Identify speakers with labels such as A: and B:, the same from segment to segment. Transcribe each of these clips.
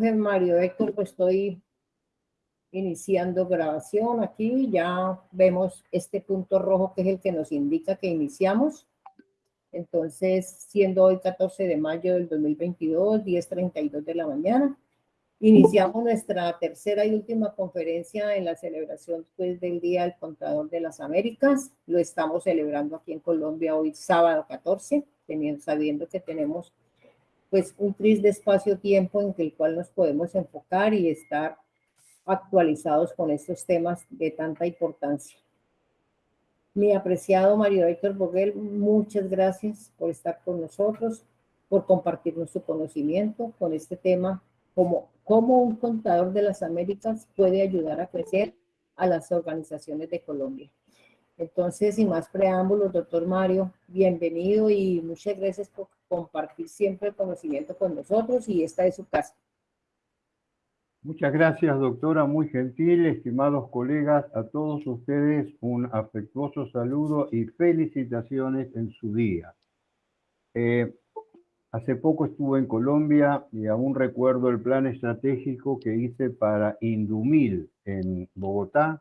A: Mario Héctor, pues estoy iniciando grabación aquí. Ya vemos este punto rojo que es el que nos indica que iniciamos. Entonces, siendo hoy 14 de mayo del 2022, 10.32 de la mañana, iniciamos nuestra tercera y última conferencia en la celebración pues, del Día del Contador de las Américas. Lo estamos celebrando aquí en Colombia hoy sábado 14, teniendo, sabiendo que tenemos pues un triste espacio-tiempo en el cual nos podemos enfocar y estar actualizados con estos temas de tanta importancia. Mi apreciado Mario Héctor Boguel, muchas gracias por estar con nosotros, por compartirnos su conocimiento con este tema, como cómo un contador de las Américas puede ayudar a crecer a las organizaciones de Colombia. Entonces, sin más preámbulos, doctor Mario, bienvenido y muchas gracias por compartir siempre el conocimiento con nosotros y esta es su casa.
B: Muchas gracias, doctora, muy gentil, estimados colegas, a todos ustedes un afectuoso saludo y felicitaciones en su día. Eh, hace poco estuve en Colombia y aún recuerdo el plan estratégico que hice para Indumil en Bogotá.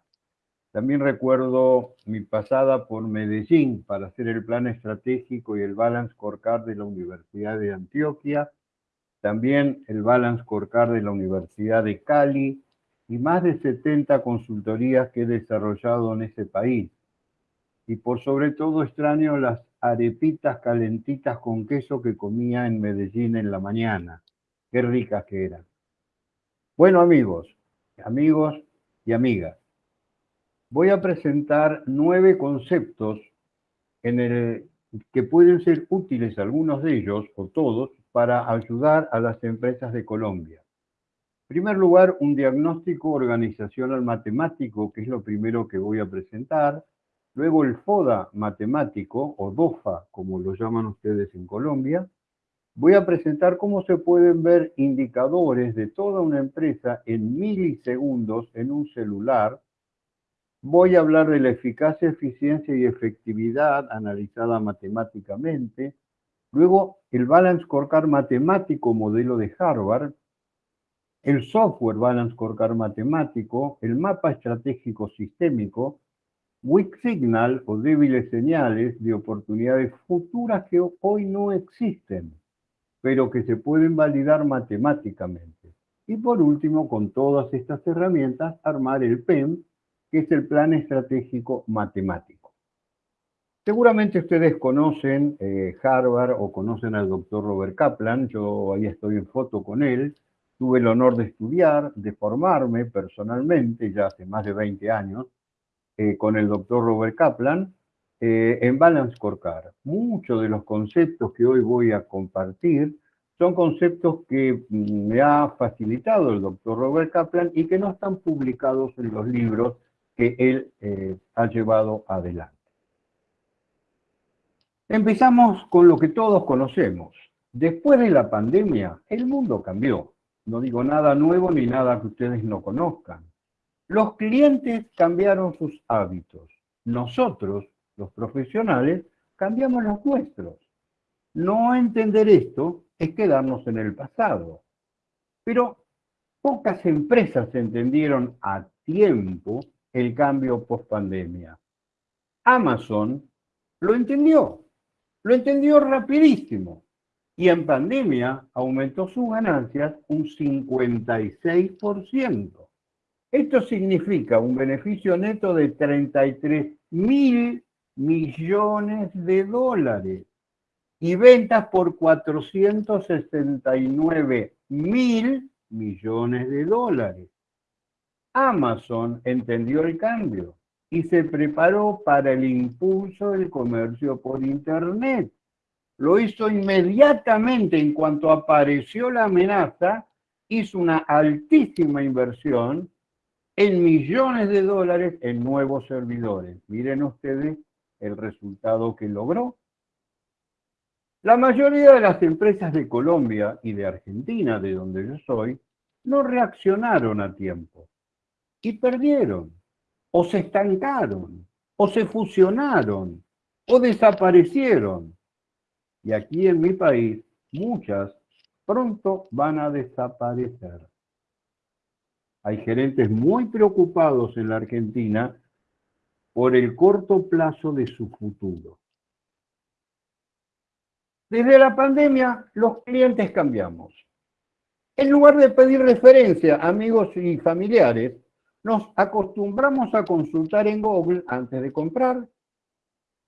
B: También recuerdo mi pasada por Medellín para hacer el plan estratégico y el balance scorecard de la Universidad de Antioquia también el Balance Scorecard de la Universidad de Cali y más de 70 consultorías que he desarrollado en ese país. Y por sobre todo extraño las arepitas calentitas con queso que comía en Medellín en la mañana. Qué ricas que eran. Bueno amigos, amigos y amigas, voy a presentar nueve conceptos que pueden ser útiles algunos de ellos o todos para ayudar a las empresas de Colombia. En primer lugar, un diagnóstico organizacional matemático, que es lo primero que voy a presentar. Luego el FODA matemático, o DOFA, como lo llaman ustedes en Colombia. Voy a presentar cómo se pueden ver indicadores de toda una empresa en milisegundos en un celular. Voy a hablar de la eficacia, eficiencia y efectividad analizada matemáticamente. Luego, el Balance Scorecard matemático modelo de Harvard, el software Balance Scorecard matemático, el mapa estratégico sistémico, Weak Signal o débiles señales de oportunidades futuras que hoy no existen, pero que se pueden validar matemáticamente. Y por último, con todas estas herramientas, armar el PEM, que es el Plan Estratégico Matemático. Seguramente ustedes conocen eh, Harvard o conocen al doctor Robert Kaplan, yo ahí estoy en foto con él, tuve el honor de estudiar, de formarme personalmente, ya hace más de 20 años, eh, con el doctor Robert Kaplan, eh, en Balance Scorecard. Muchos de los conceptos que hoy voy a compartir son conceptos que mm, me ha facilitado el doctor Robert Kaplan y que no están publicados en los libros que él ha llevado adelante. Empezamos con lo que todos conocemos. Después de la pandemia, el mundo cambió. No digo nada nuevo ni nada que ustedes no conozcan. Los clientes cambiaron sus hábitos. Nosotros, los profesionales, cambiamos los nuestros. No entender esto es quedarnos en el pasado. Pero pocas empresas entendieron a tiempo el cambio post pandemia. Amazon lo entendió lo entendió rapidísimo y en pandemia aumentó sus ganancias un 56%. Esto significa un beneficio neto de 33 mil millones de dólares y ventas por 469 mil millones de dólares. Amazon entendió el cambio y se preparó para el impulso del comercio por Internet. Lo hizo inmediatamente en cuanto apareció la amenaza, hizo una altísima inversión en millones de dólares en nuevos servidores. Miren ustedes el resultado que logró. La mayoría de las empresas de Colombia y de Argentina, de donde yo soy, no reaccionaron a tiempo y perdieron o se estancaron, o se fusionaron, o desaparecieron. Y aquí en mi país, muchas pronto van a desaparecer. Hay gerentes muy preocupados en la Argentina por el corto plazo de su futuro. Desde la pandemia, los clientes cambiamos. En lugar de pedir referencia a amigos y familiares, nos acostumbramos a consultar en Google antes de comprar.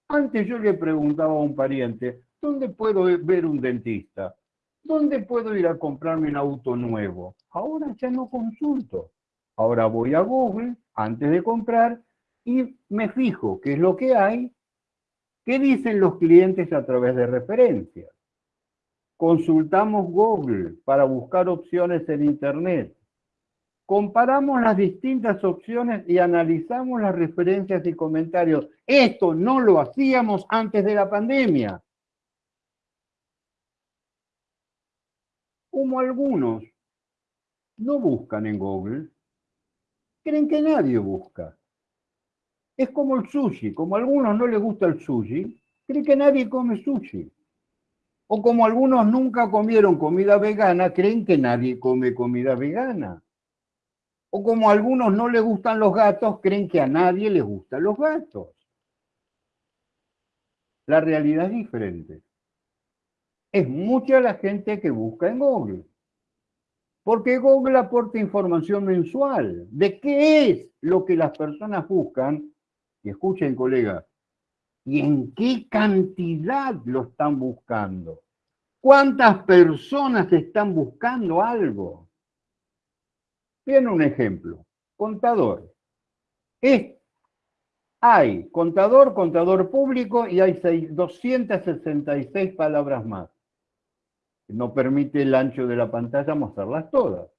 B: Antes yo le preguntaba a un pariente, ¿dónde puedo ver un dentista? ¿Dónde puedo ir a comprarme un auto nuevo? Ahora ya no consulto. Ahora voy a Google antes de comprar y me fijo qué es lo que hay, qué dicen los clientes a través de referencias. Consultamos Google para buscar opciones en Internet. Comparamos las distintas opciones y analizamos las referencias y comentarios. Esto no lo hacíamos antes de la pandemia. Como algunos no buscan en Google, creen que nadie busca. Es como el sushi, como a algunos no les gusta el sushi, creen que nadie come sushi. O como algunos nunca comieron comida vegana, creen que nadie come comida vegana. O como a algunos no les gustan los gatos, creen que a nadie les gustan los gatos. La realidad es diferente. Es mucha la gente que busca en Google. Porque Google aporta información mensual de qué es lo que las personas buscan. Y escuchen, colegas, y en qué cantidad lo están buscando. ¿Cuántas personas están buscando algo? Bien, un ejemplo. Contador. Es, hay contador, contador público y hay 266 palabras más no permite el ancho de la pantalla mostrarlas todas.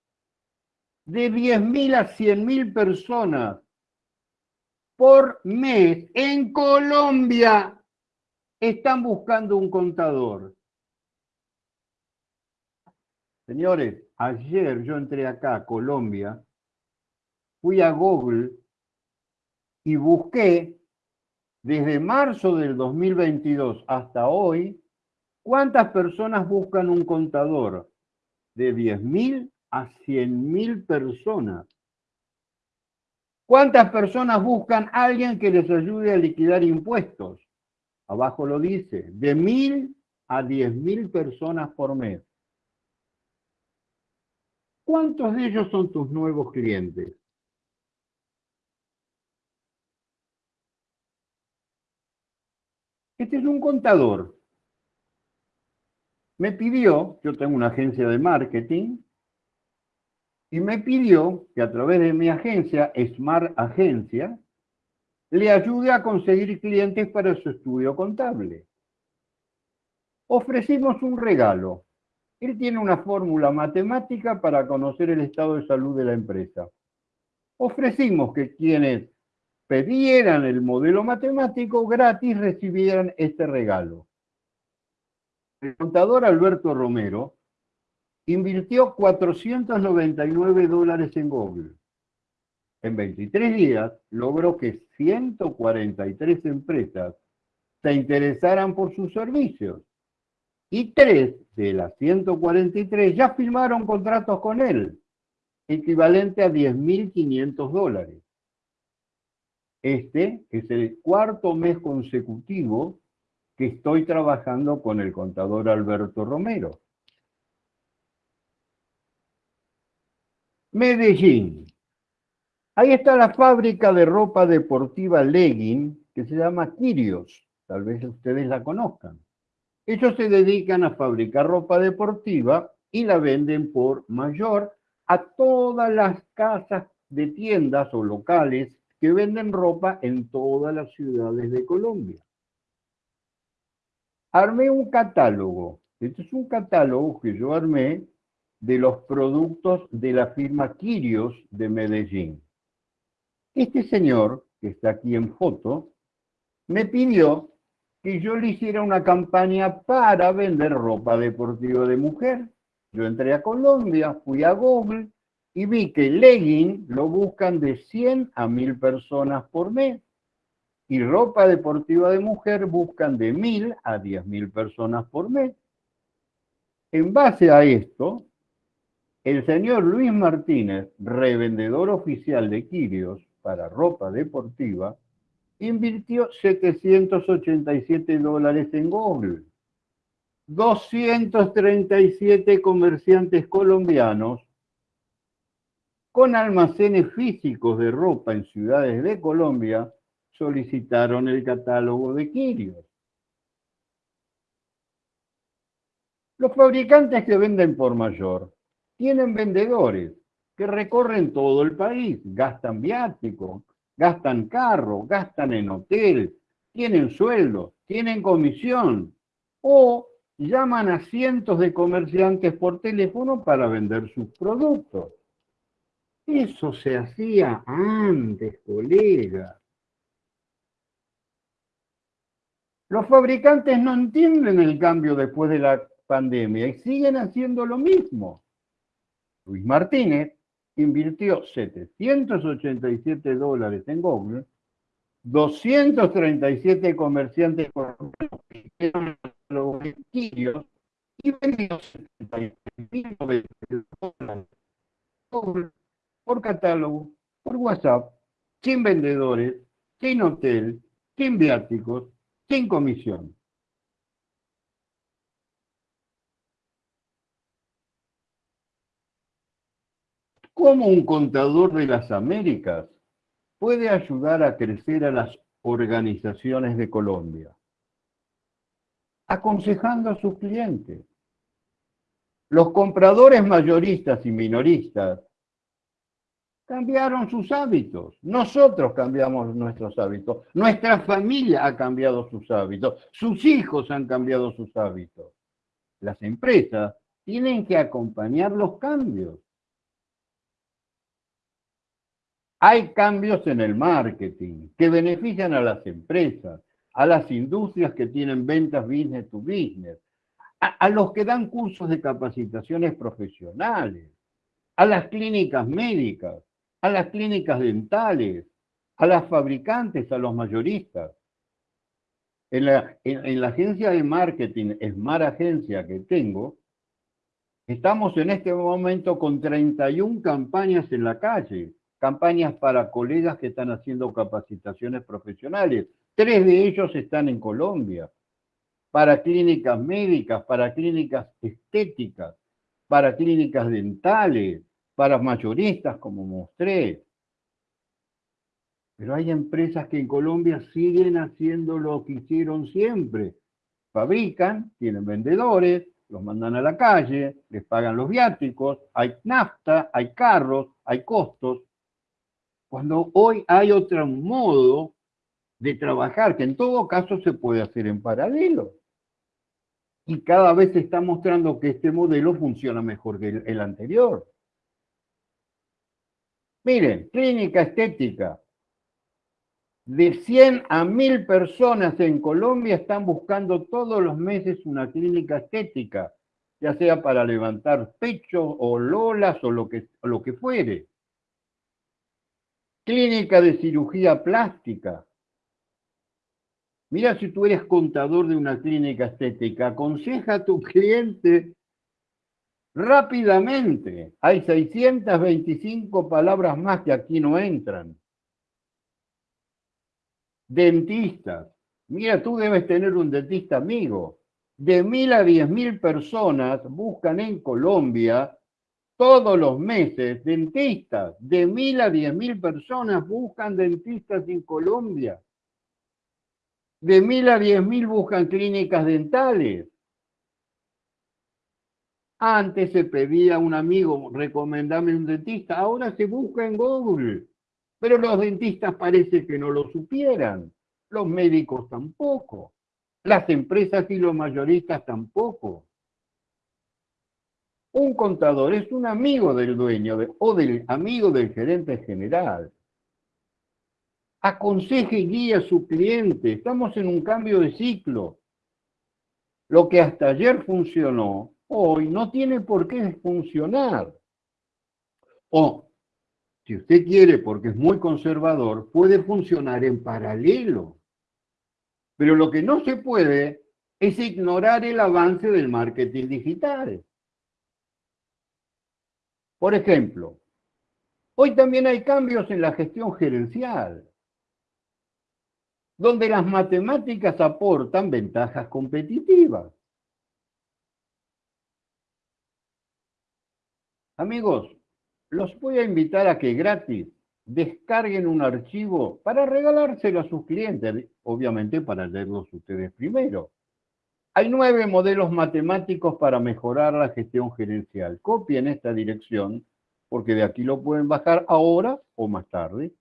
B: De 10.000 a 100.000 personas por mes en Colombia están buscando un contador. Señores, ayer yo entré acá a Colombia, fui a Google y busqué desde marzo del 2022 hasta hoy ¿Cuántas personas buscan un contador? De 10.000 a 100.000 personas. ¿Cuántas personas buscan a alguien que les ayude a liquidar impuestos? Abajo lo dice, de 1.000 a 10.000 personas por mes. ¿Cuántos de ellos son tus nuevos clientes? Este es un contador me pidió, yo tengo una agencia de marketing, y me pidió que a través de mi agencia, Smart Agencia, le ayude a conseguir clientes para su estudio contable. Ofrecimos un regalo. Él tiene una fórmula matemática para conocer el estado de salud de la empresa. Ofrecimos que quienes pedieran el modelo matemático gratis recibieran este regalo. El contador Alberto Romero invirtió 499 dólares en Google. En 23 días logró que 143 empresas se interesaran por sus servicios. Y tres de las 143 ya firmaron contratos con él, equivalente a 10.500 dólares. Este es el cuarto mes consecutivo que estoy trabajando con el contador Alberto Romero. Medellín. Ahí está la fábrica de ropa deportiva Legging, que se llama Kirios. Tal vez ustedes la conozcan. Ellos se dedican a fabricar ropa deportiva y la venden por mayor a todas las casas de tiendas o locales que venden ropa en todas las ciudades de Colombia armé un catálogo. Este es un catálogo que yo armé de los productos de la firma Quirios de Medellín. Este señor, que está aquí en foto, me pidió que yo le hiciera una campaña para vender ropa deportiva de mujer. Yo entré a Colombia, fui a Google y vi que legging lo buscan de 100 a 1000 personas por mes y ropa deportiva de mujer buscan de mil a diez mil personas por mes. En base a esto, el señor Luis Martínez, revendedor oficial de Quirios para ropa deportiva, invirtió 787 dólares en Google. 237 comerciantes colombianos con almacenes físicos de ropa en ciudades de Colombia solicitaron el catálogo de Quirios. Los fabricantes que venden por mayor tienen vendedores que recorren todo el país, gastan viático, gastan carro, gastan en hotel, tienen sueldo, tienen comisión o llaman a cientos de comerciantes por teléfono para vender sus productos. Eso se hacía antes, colega. Los fabricantes no entienden el cambio después de la pandemia y siguen haciendo lo mismo. Luis Martínez invirtió 787 dólares en Google, 237 comerciantes los y vendió 75 dólares por catálogo, por WhatsApp, sin vendedores, sin hotel, sin viáticos, sin comisión. ¿Cómo un contador de las Américas puede ayudar a crecer a las organizaciones de Colombia? Aconsejando a sus clientes. Los compradores mayoristas y minoristas cambiaron sus hábitos. Nosotros cambiamos nuestros hábitos. Nuestra familia ha cambiado sus hábitos. Sus hijos han cambiado sus hábitos. Las empresas tienen que acompañar los cambios. Hay cambios en el marketing que benefician a las empresas, a las industrias que tienen ventas business to business, a, los que dan cursos de capacitaciones profesionales, a las clínicas médicas, a las clínicas dentales, a las fabricantes, a los mayoristas. En la, en la agencia de marketing, Smart Agencia que tengo, estamos en este momento con 31 campañas en la calle campañas para colegas que están haciendo capacitaciones profesionales. Tres de ellos están en Colombia, para clínicas médicas, para clínicas estéticas, para clínicas dentales, para mayoristas, como mostré. Pero hay empresas que en Colombia siguen haciendo lo que hicieron siempre. Fabrican, tienen vendedores, los mandan a la calle, les pagan los viáticos, hay nafta, hay carros, hay costos, cuando hoy hay otro modo de trabajar, que en todo caso se puede hacer en paralelo. Y cada vez se está mostrando que este modelo funciona mejor que el, anterior. Miren, clínica estética. De 100 a 1000 personas en Colombia están buscando todos los meses una clínica estética, ya sea para levantar pecho o lolas o lo que, o lo que fuere. Clínica de cirugía plástica. Mira si tú eres contador de una clínica estética, aconseja a tu cliente rápidamente. Hay 625 palabras más que aquí no entran. Dentistas. Mira, tú debes tener un dentista amigo. De mil a diez mil personas buscan en Colombia todos los meses dentistas, de mil a diez mil personas buscan dentistas en Colombia. De mil a diez mil buscan clínicas dentales. Antes se pedía a un amigo, recomendame un dentista, ahora se busca en Google. Pero los dentistas parece que no lo supieran, los médicos tampoco, las empresas y los mayoristas tampoco. Un contador es un amigo del dueño o del amigo del gerente general. Aconseje y guíe a su cliente. Estamos en un cambio de ciclo. Lo que hasta ayer funcionó, hoy no tiene por qué funcionar. O, si usted quiere, porque es muy conservador, puede funcionar en paralelo. Pero lo que no se puede es ignorar el avance del marketing digital. Por ejemplo, hoy también hay cambios en la gestión gerencial, donde las matemáticas aportan ventajas competitivas. Amigos, los voy a invitar a que gratis descarguen un archivo para regalárselo a sus clientes, obviamente para leerlos ustedes primero. Hay nueve modelos matemáticos para mejorar la gestión gerencial. Copien esta dirección, porque de aquí lo pueden bajar ahora o más tarde.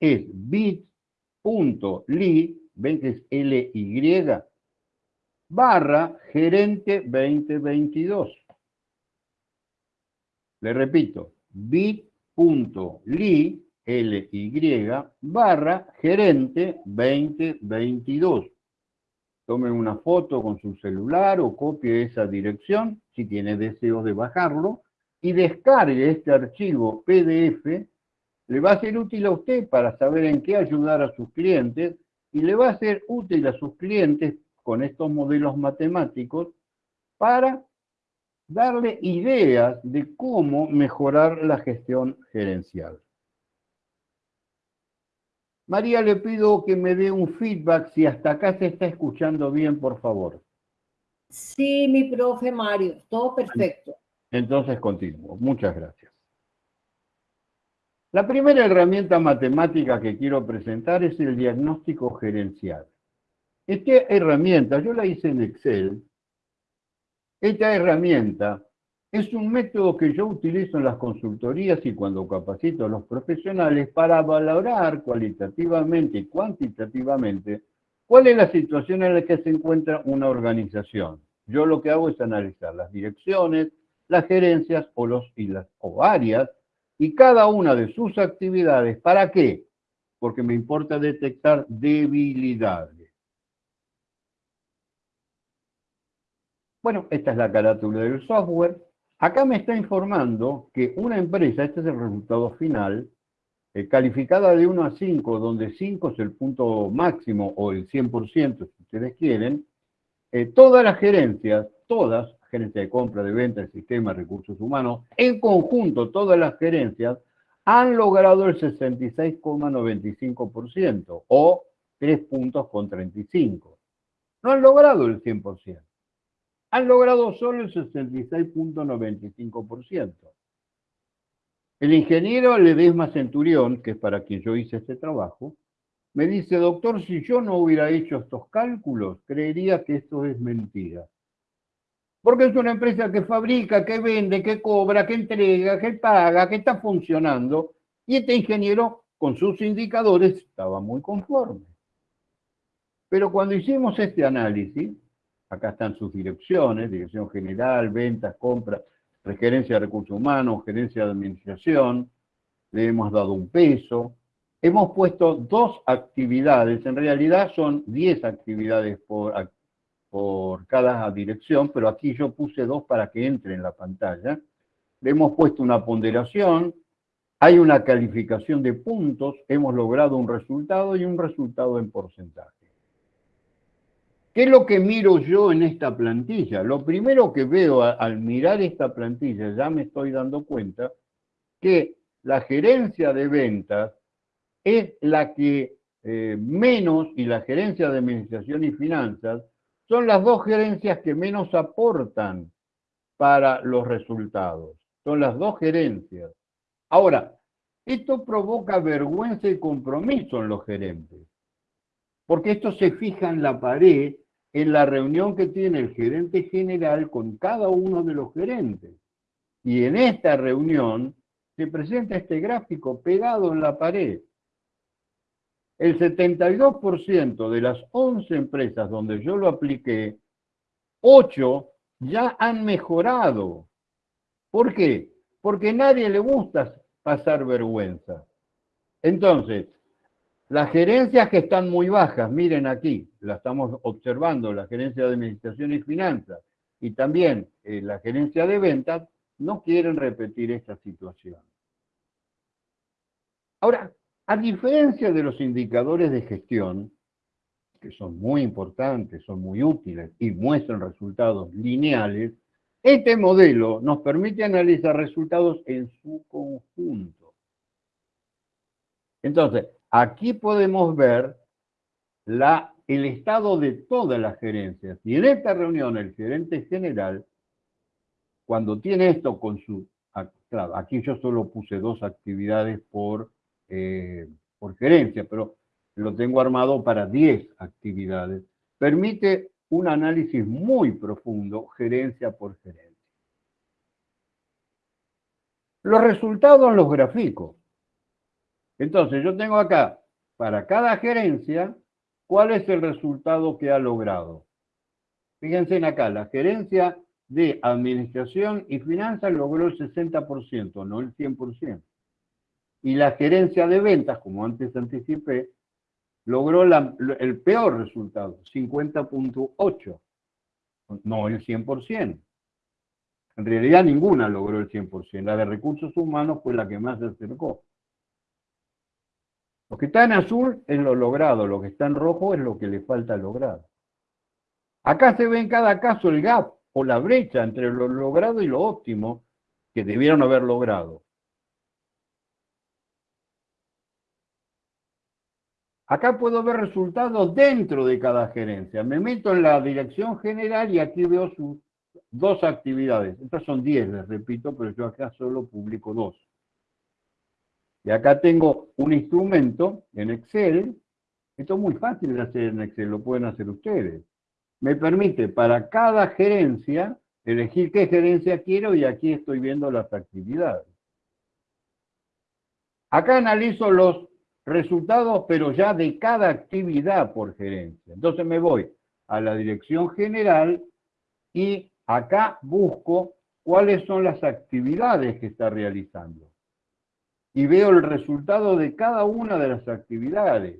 B: Es bit.ly, ven que es LY, barra gerente 2022. Le repito, bit.ly, LY, barra gerente 2022. Tomen una foto con su celular o copie esa dirección, si tiene deseos de bajarlo, y descargue este archivo PDF. Le va a ser útil a usted para saber en qué ayudar a sus clientes y le va a ser útil a sus clientes con estos modelos matemáticos para darle ideas de cómo mejorar la gestión gerencial. María, le pido que me dé un feedback si hasta acá se está escuchando bien, por favor.
A: Sí, mi profe Mario, todo perfecto.
B: Entonces continúo. Muchas gracias. La primera herramienta matemática que quiero presentar es el diagnóstico gerencial. Esta herramienta, yo la hice en Excel, esta herramienta es un método que yo utilizo en las consultorías y cuando capacito a los profesionales para valorar cualitativamente y cuantitativamente cuál es la situación en la que se encuentra una organización. Yo lo que hago es analizar las direcciones, las gerencias o, los, las, o áreas y cada una de sus actividades. ¿Para qué? Porque me importa detectar debilidades. Bueno, esta es la carátula del software. Acá me está informando que una empresa, este es el resultado final, eh, calificada de 1 a 5, donde 5 es el punto máximo o el 100% si ustedes quieren, eh, todas las gerencias, todas, gerencia de compra, de venta, de sistema, recursos humanos, en conjunto todas las gerencias han logrado el 66,95% o 3 puntos con 35. No han logrado el 100% han logrado solo el 66.95%. El ingeniero Ledesma Centurión, que es para quien yo hice este trabajo, me dice, doctor, si yo no hubiera hecho estos cálculos, creería que esto es mentira. Porque es una empresa que fabrica, que vende, que cobra, que entrega, que paga, que está funcionando. Y este ingeniero, con sus indicadores, estaba muy conforme. Pero cuando hicimos este análisis, Acá están sus direcciones, dirección general, ventas, compras, gerencia de recursos humanos, gerencia de administración. Le hemos dado un peso. Hemos puesto dos actividades, en realidad son 10 actividades por, por cada dirección, pero aquí yo puse dos para que entre en la pantalla. Le hemos puesto una ponderación, hay una calificación de puntos, hemos logrado un resultado y un resultado en porcentaje. ¿Qué es lo que miro yo en esta plantilla? Lo primero que veo al mirar esta plantilla, ya me estoy dando cuenta que la gerencia de ventas es la que eh, menos, y la gerencia de administración y finanzas, son las dos gerencias que menos aportan para los resultados. Son las dos gerencias. Ahora, esto provoca vergüenza y compromiso en los gerentes, porque esto se fija en la pared en la reunión que tiene el gerente general con cada uno de los gerentes. Y en esta reunión se presenta este gráfico pegado en la pared. El 72% de las 11 empresas donde yo lo apliqué, 8 ya han mejorado. ¿Por qué? Porque a nadie le gusta pasar vergüenza. Entonces, las gerencias que están muy bajas, miren aquí, la estamos observando, la gerencia de administración y finanzas y también eh, la gerencia de ventas, no quieren repetir esta situación. Ahora, a diferencia de los indicadores de gestión, que son muy importantes, son muy útiles y muestran resultados lineales, este modelo nos permite analizar resultados en su conjunto. Entonces, aquí podemos ver el estado de todas las gerencias. Y en esta reunión el gerente general, cuando tiene esto con su... aquí yo solo puse dos actividades por, eh, por gerencia, pero lo tengo armado para 10 actividades. Permite un análisis muy profundo, gerencia por gerencia. Los resultados los gráficos. Entonces, yo tengo acá, para cada gerencia, cuál es el resultado que ha logrado. Fíjense en acá, la gerencia de administración y finanzas logró el 60%, no el 100%. Y la gerencia de ventas, como antes anticipé, logró el peor resultado, 50.8, no el 100%. En realidad ninguna logró el 100%. La de recursos humanos fue la que más se acercó. Lo que está en azul es lo logrado, lo que está en rojo es lo que le falta lograr. Acá se ve en cada caso el gap o la brecha entre lo logrado y lo óptimo que debieron haber logrado. Acá puedo ver resultados dentro de cada gerencia. Me meto en la dirección general y aquí veo sus dos actividades. Estas son 10, les repito, pero yo acá solo publico dos. Y acá tengo un instrumento en Excel. Esto es muy fácil de hacer en Excel, lo pueden hacer ustedes. Me permite para cada gerencia elegir qué gerencia quiero y aquí estoy viendo las actividades. Acá analizo los resultados, pero ya de cada actividad por gerencia. Entonces me voy a la dirección general y acá busco cuáles son las actividades que está realizando. Y veo el resultado de cada una de las actividades.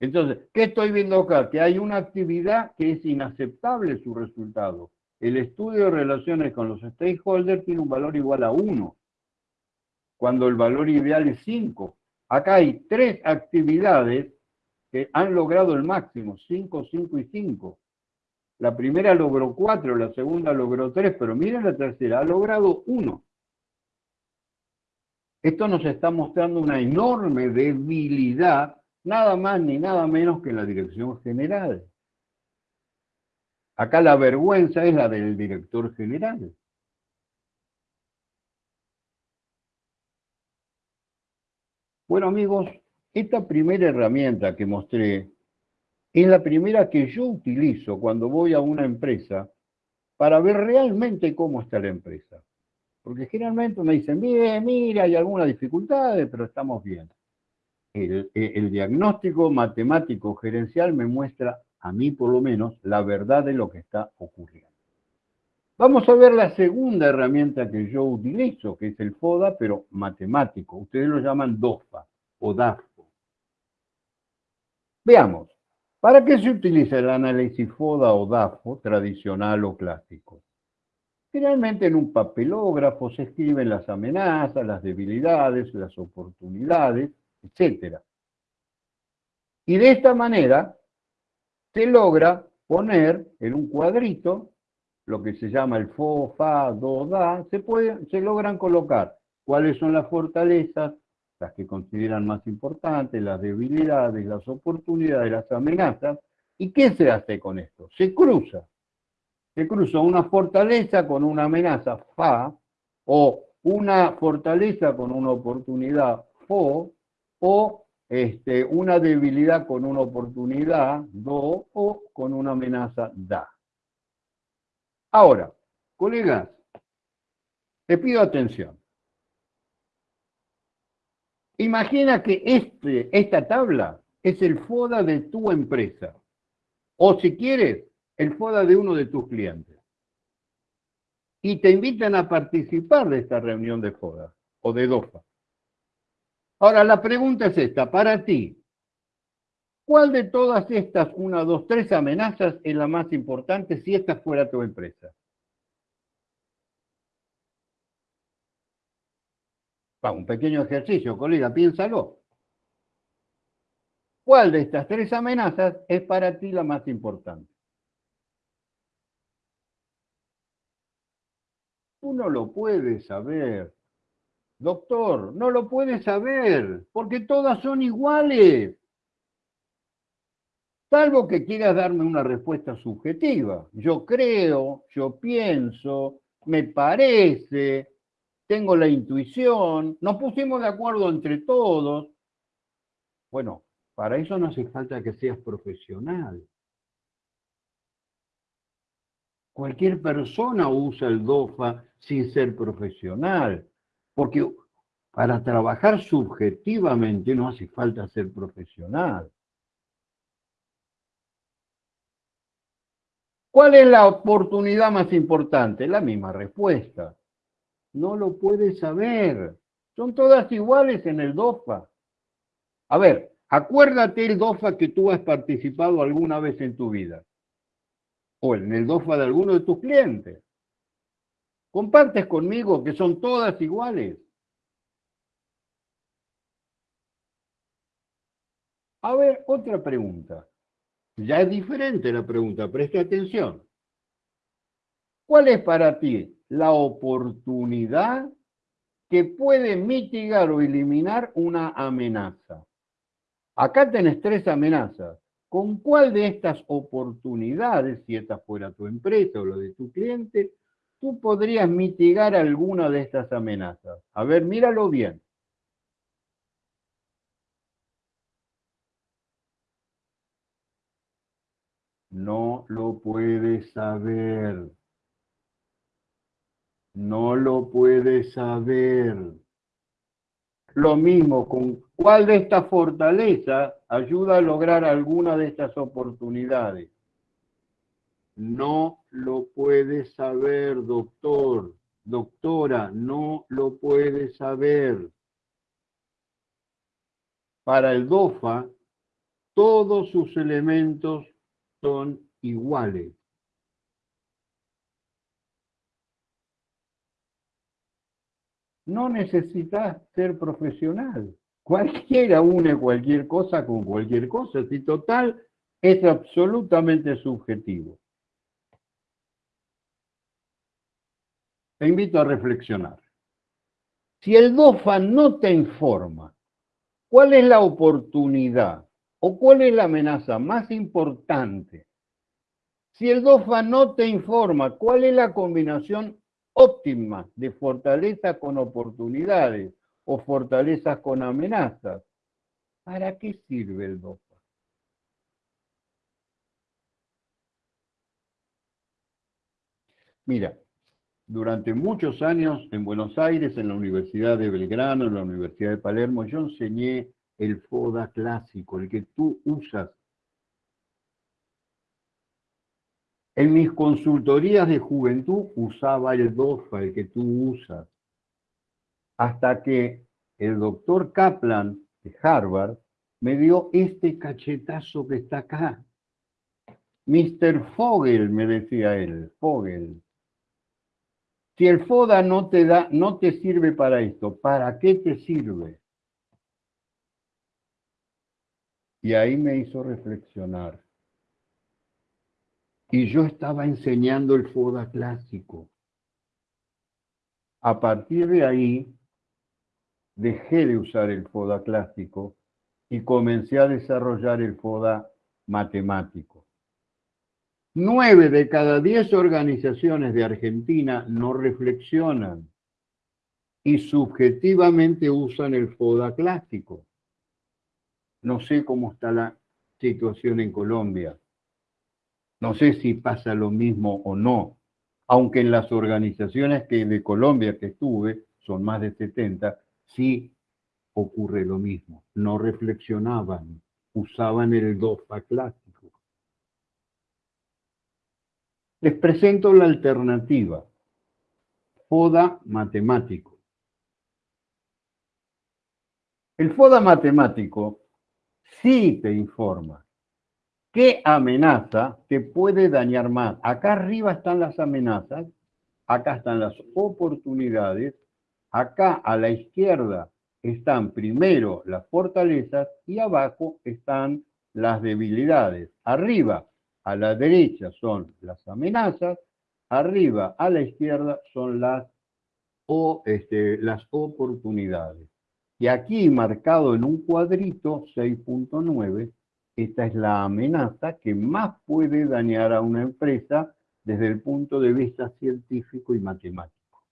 B: Entonces, ¿qué estoy viendo acá? Que hay una actividad que es inaceptable su resultado. El estudio de relaciones con los stakeholders tiene un valor igual a 1, cuando el valor ideal es 5. Acá hay tres actividades que han logrado el máximo, 5, 5 y 5. La primera logró 4, la segunda logró 3, pero miren la tercera, ha logrado 1. Esto nos está mostrando una enorme debilidad, nada más ni nada menos que la dirección general. Acá la vergüenza es la del director general. Bueno amigos, esta primera herramienta que mostré es la primera que yo utilizo cuando voy a una empresa para ver realmente cómo está la empresa. Porque generalmente me dicen, bien, mira, hay algunas dificultades, pero estamos bien. El, el, diagnóstico matemático gerencial me muestra, a mí por lo menos, la verdad de lo que está ocurriendo. Vamos a ver la segunda herramienta que yo utilizo, que es el FODA, pero matemático. Ustedes lo llaman DOFA o DAFO. Veamos, ¿para qué se utiliza el análisis FODA o DAFO tradicional o clásico? Generalmente en un papelógrafo se escriben las amenazas, las debilidades, las oportunidades, etc. Y de esta manera se logra poner en un cuadrito lo que se llama el fo, fa, do, da, se, se logran colocar cuáles son las fortalezas, las que consideran más importantes, las debilidades, las oportunidades, las amenazas. ¿Y qué se hace con esto? Se cruza. Se cruza una fortaleza con una amenaza, fa, o una fortaleza con una oportunidad, fo, o este, una debilidad con una oportunidad, do, o con una amenaza, da. Ahora, colegas, te pido atención. Imagina que este, esta tabla es el FODA de tu empresa. O si quieres, el FODA de uno de tus clientes. Y te invitan a participar de esta reunión de FODA o de DOFA. Ahora, la pregunta es esta, para ti, ¿Cuál de todas estas, una, dos, tres amenazas es la más importante si esta fuera tu empresa? Un pequeño ejercicio, colega, piénsalo. ¿Cuál de estas tres amenazas es para ti la más importante? Tú no lo puedes saber. Doctor, no lo puedes saber, porque todas son iguales. Salvo que quieras darme una respuesta subjetiva. Yo creo, yo pienso, me parece, tengo la intuición, nos pusimos de acuerdo entre todos. Bueno, para eso no hace falta que seas profesional. Cualquier persona usa el DOFA sin ser profesional, porque para trabajar subjetivamente no hace falta ser profesional. ¿Cuál es la oportunidad más importante? La misma respuesta. No lo puedes saber. Son todas iguales en el DOFA. A ver, acuérdate el DOFA que tú has participado alguna vez en tu vida. O en el DOFA de alguno de tus clientes. Compartes conmigo que son todas iguales. A ver, otra pregunta. Ya es diferente la pregunta, presta atención. ¿Cuál es para ti la oportunidad que puede mitigar o eliminar una amenaza? Acá tenés tres amenazas. ¿Con cuál de estas oportunidades, si esta fuera tu empresa o lo de tu cliente, tú podrías mitigar alguna de estas amenazas? A ver, míralo bien. No lo puedes saber. No lo puedes saber. Lo mismo con cuál de estas fortalezas ayuda a lograr alguna de estas oportunidades. No lo puedes saber, doctor, doctora, no lo puedes saber. Para el DOFA, todos sus elementos son iguales. No necesitas ser profesional. Cualquiera une cualquier cosa con cualquier cosa. Si total es absolutamente subjetivo. Te invito a reflexionar. Si el DOFA no te informa, ¿cuál es la oportunidad ¿O cuál es la amenaza más importante? Si el DOFA no te informa cuál es la combinación óptima de fortaleza con oportunidades o fortalezas con amenazas, ¿para qué sirve el DOFA? Mira, durante muchos años en Buenos Aires, en la Universidad de Belgrano, en la Universidad de Palermo, yo enseñé el FODA clásico, el que tú usas. En mis consultorías de juventud usaba el DOFA, el que tú usas. Hasta que el doctor Kaplan de Harvard me dio este cachetazo que está acá. Mr. Fogel, me decía él, Fogel. Si el FODA no te da, no te sirve para esto, ¿para qué te sirve? Y ahí me hizo reflexionar. Y yo estaba enseñando el FODA clásico. A partir de ahí, dejé de usar el FODA clásico y comencé a desarrollar el FODA matemático. Nueve de cada diez organizaciones de Argentina no reflexionan y subjetivamente usan el FODA clásico. No sé cómo está la situación en Colombia. No sé si pasa lo mismo o no, aunque en las organizaciones que de Colombia que estuve, son más de 70, sí ocurre lo mismo. No reflexionaban, usaban el DOFA clásico. Les presento la alternativa. FODA matemático. El FODA matemático sí te informa qué amenaza te puede dañar más. Acá arriba están las amenazas, acá están las oportunidades, acá a la izquierda están primero las fortalezas y abajo están las debilidades. Arriba, a la derecha, son las amenazas, arriba, a la izquierda, son las, o, este, las oportunidades. Y aquí, marcado en un cuadrito, 6.9, esta es la amenaza que más puede dañar a una empresa desde el punto de vista científico y matemático.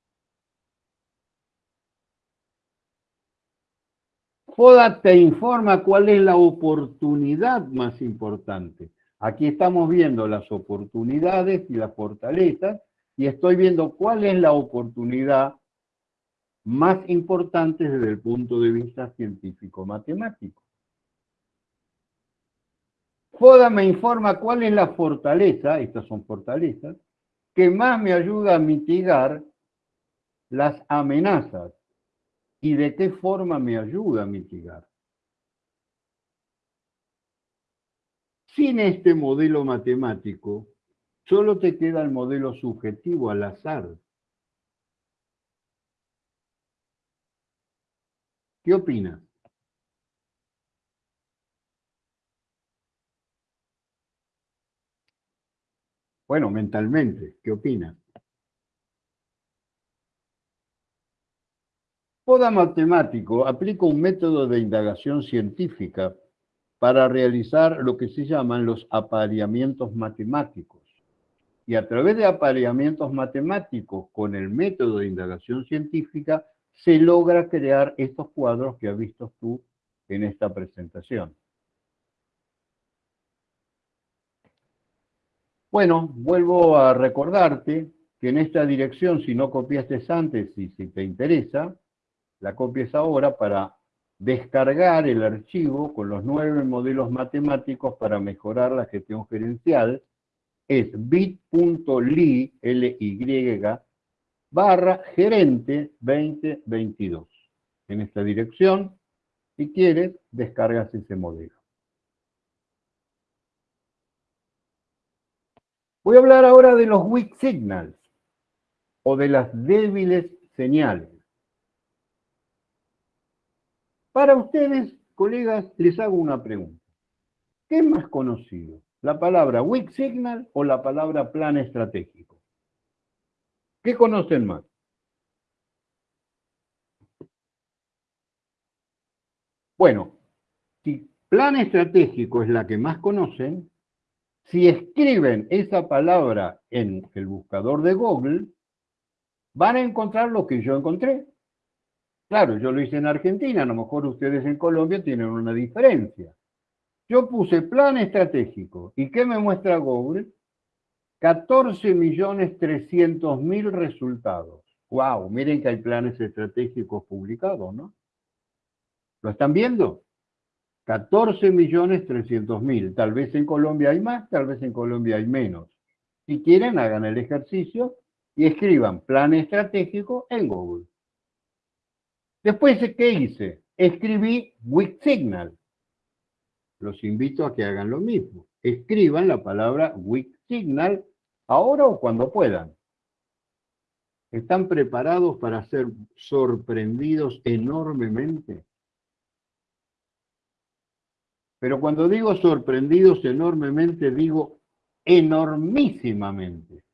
B: FODA te informa cuál es la oportunidad más importante. Aquí estamos viendo las oportunidades y las fortalezas y estoy viendo cuál es la oportunidad más importante desde el punto de vista científico-matemático. FODA me informa cuál es la fortaleza, estas son fortalezas, que más me ayuda a mitigar las amenazas y de qué forma me ayuda a mitigar. Sin este modelo matemático, solo te queda el modelo subjetivo al azar. ¿Qué opinas? Bueno, mentalmente, ¿qué opinas? Poda matemático aplica un método de indagación científica para realizar lo que se llaman los apareamientos matemáticos. Y a través de apareamientos matemáticos con el método de indagación científica se logra crear estos cuadros que has visto tú en esta presentación. Bueno, vuelvo a recordarte que en esta dirección, si no copiaste antes y si te interesa, la copies ahora para descargar el archivo con los nueve modelos matemáticos para mejorar la gestión gerencial, es bit.ly, L-Y, barra gerente 2022. En esta dirección, si quieres, descargas ese modelo. Voy a hablar ahora de los weak signals, o de las débiles señales. Para ustedes, colegas, les hago una pregunta. ¿Qué es más conocido? ¿La palabra weak signal o la palabra plan estratégico? ¿Qué conocen más? Bueno, si plan estratégico es la que más conocen, si escriben esa palabra en el buscador de Google, van a encontrar lo que yo encontré. Claro, yo lo hice en Argentina, a lo mejor ustedes en Colombia tienen una diferencia. Yo puse plan estratégico. ¿Y qué me muestra Google? 14.300.000 resultados. ¡Wow! Miren que hay planes estratégicos publicados, ¿no? ¿Lo están viendo? 14.300.000. Tal vez en Colombia hay más, tal vez en Colombia hay menos. Si quieren, hagan el ejercicio y escriban plan estratégico en Google. Después, ¿qué hice? Escribí weak signal. Los invito a que hagan lo mismo. Escriban la palabra weak signal ahora o cuando puedan. ¿Están preparados para ser sorprendidos enormemente? Pero cuando digo sorprendidos enormemente, digo enormísimamente.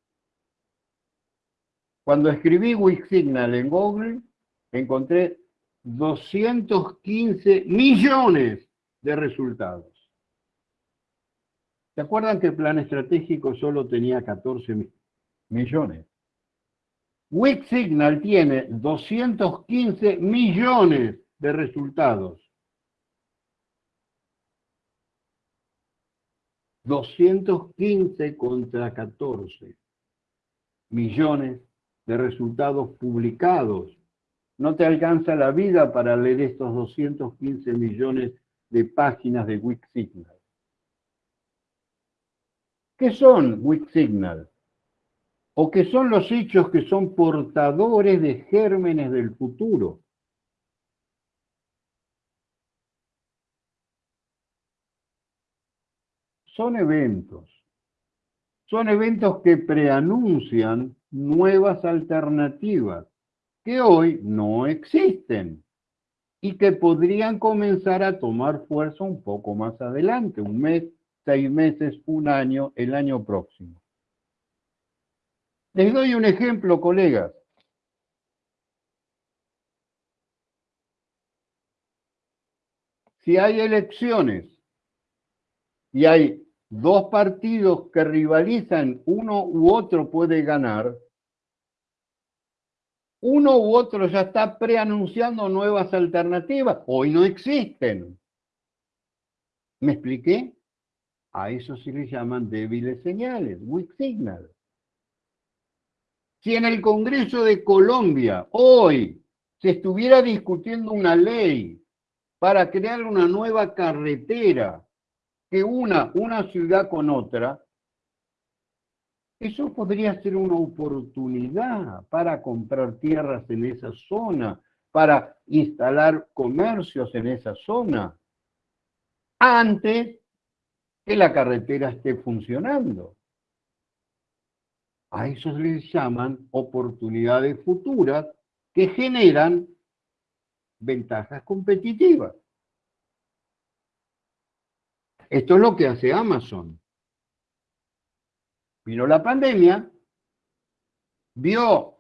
B: Cuando escribí Weak Signal en Google, encontré 215 millones de resultados. ¿Se acuerdan que el plan estratégico solo tenía 14 millones? Weak Signal tiene 215 millones de resultados. 215 contra 14 millones de resultados publicados no te alcanza la vida para leer estos 215 millones de páginas de Wixsignal. ¿Qué son Wixsignal? ¿O qué son los hechos que son portadores de gérmenes del futuro? Son eventos. Son eventos que preanuncian nuevas alternativas que hoy no existen. y que podrían comenzar a tomar fuerza un poco más adelante, un mes, seis meses, un año, el año próximo. Les doy un ejemplo, colegas. Si hay elecciones y hay dos partidos que rivalizan, uno u otro puede ganar, uno u otro ya está preanunciando nuevas alternativas. Hoy no existen. ¿Me expliqué? A eso se le llaman débiles señales, weak signal. Si en el Congreso de Colombia hoy se estuviera discutiendo una ley para crear una nueva carretera que una una ciudad con otra, eso podría ser una oportunidad para comprar tierras en esa zona, para instalar comercios en esa zona, antes que la carretera esté funcionando. A eso les llaman oportunidades futuras que generan ventajas competitivas. Esto es lo que hace Amazon. Vino la pandemia, vio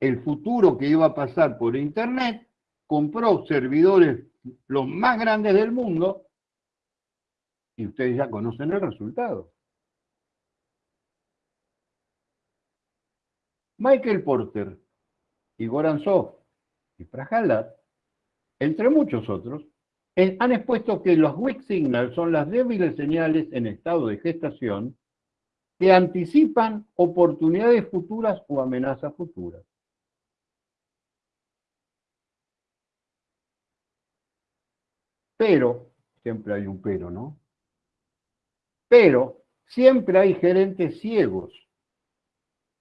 B: el futuro que iba a pasar por Internet, compró servidores los más grandes del mundo y ustedes ya conocen el resultado. Michael Porter y Goran Sof y Prajalat, entre muchos otros, han expuesto que los weak signals son las débiles señales en estado de gestación que anticipan oportunidades futuras o amenazas futuras. Pero, siempre hay un pero, ¿no? Pero siempre hay gerentes ciegos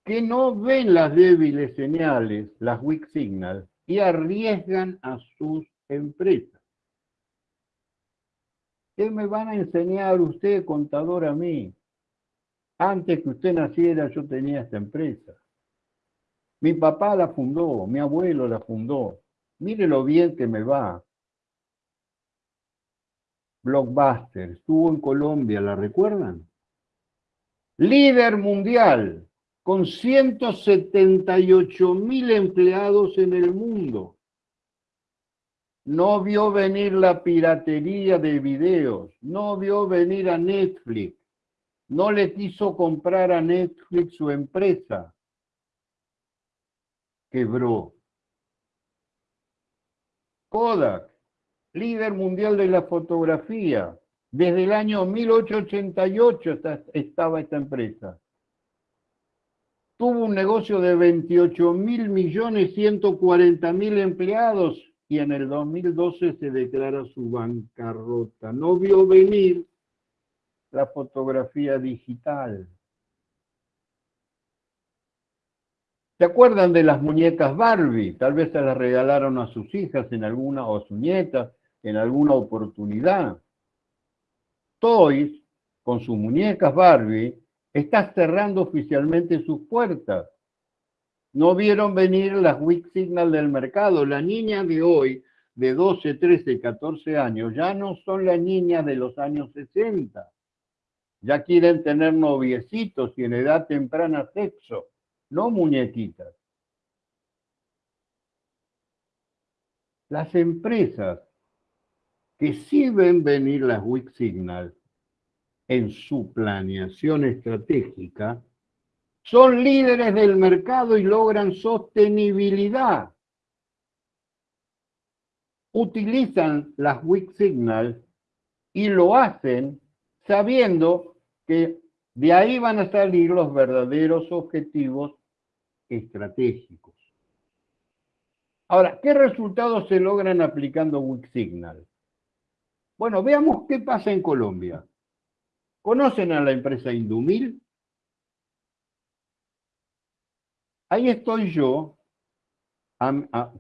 B: que no ven las débiles señales, las weak signals, y arriesgan a sus empresas. ¿Qué me van a enseñar usted, contador, a mí? Antes que usted naciera yo tenía esta empresa. Mi papá la fundó, mi abuelo la fundó. Mire lo bien que me va. Blockbuster, estuvo en Colombia, ¿la recuerdan? Líder mundial, con 178 mil empleados en el mundo. No vio venir la piratería de videos, no vio venir a Netflix, no le quiso comprar a Netflix su empresa. Quebró. Kodak, líder mundial de la fotografía. Desde el año 1888 estaba esta empresa. Tuvo un negocio de 28 mil millones 140 mil empleados y en el 2012 se declara su bancarrota. No vio venir la fotografía digital. ¿Se acuerdan de las muñecas Barbie? Tal vez se las regalaron a sus hijas en alguna, o a sus nietas en alguna oportunidad. Toys, con sus muñecas Barbie, está cerrando oficialmente sus puertas. No vieron venir las weak signal del mercado. La niña de hoy, de 12, 13, 14 años, ya no son las niñas de los años 60 ya quieren tener noviecitos y en edad temprana sexo, no muñequitas. Las empresas que sí ven venir las weak signals en su planeación estratégica son líderes del mercado y logran sostenibilidad. Utilizan las weak signals y lo hacen sabiendo que de ahí van a salir los verdaderos objetivos estratégicos. Ahora, ¿qué resultados se logran aplicando Signal? Bueno, veamos qué pasa en Colombia. ¿Conocen a la empresa Indumil? Ahí estoy yo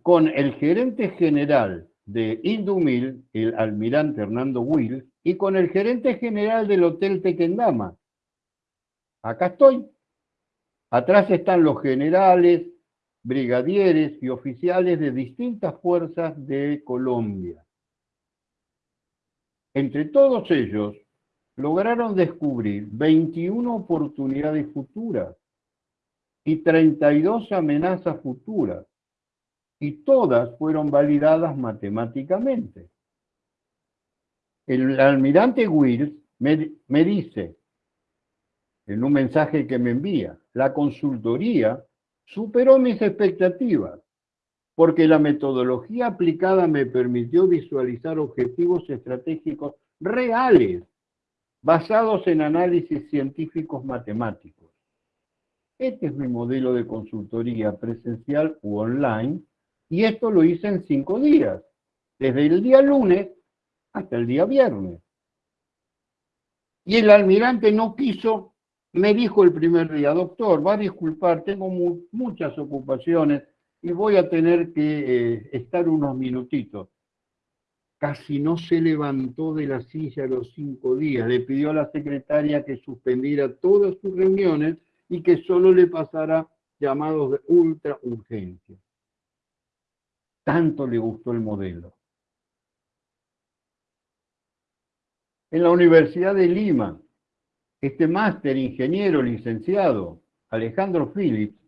B: con el gerente general de Indumil, el almirante Hernando Will, y con el gerente general del Hotel Tequendama. Acá estoy. Atrás están los generales, brigadieres y oficiales de distintas fuerzas de Colombia. Entre todos ellos, lograron descubrir 21 oportunidades futuras y 32 amenazas futuras, y todas fueron validadas matemáticamente. El almirante Wills me, me dice, en un mensaje que me envía, la consultoría superó mis expectativas, porque la metodología aplicada me permitió visualizar objetivos estratégicos reales, basados en análisis científicos matemáticos. Este es mi modelo de consultoría presencial u online, y esto lo hice en cinco días, desde el día lunes hasta el día viernes. Y el almirante no quiso, me dijo el primer día, doctor, va a disculpar, tengo muchas ocupaciones y voy a tener que eh, estar unos minutitos. Casi no se levantó de la silla los cinco días, le pidió a la secretaria que suspendiera todas sus reuniones y que solo le pasara llamados de ultra urgencia. Tanto le gustó el modelo. En la Universidad de Lima, este máster ingeniero licenciado, Alejandro Phillips,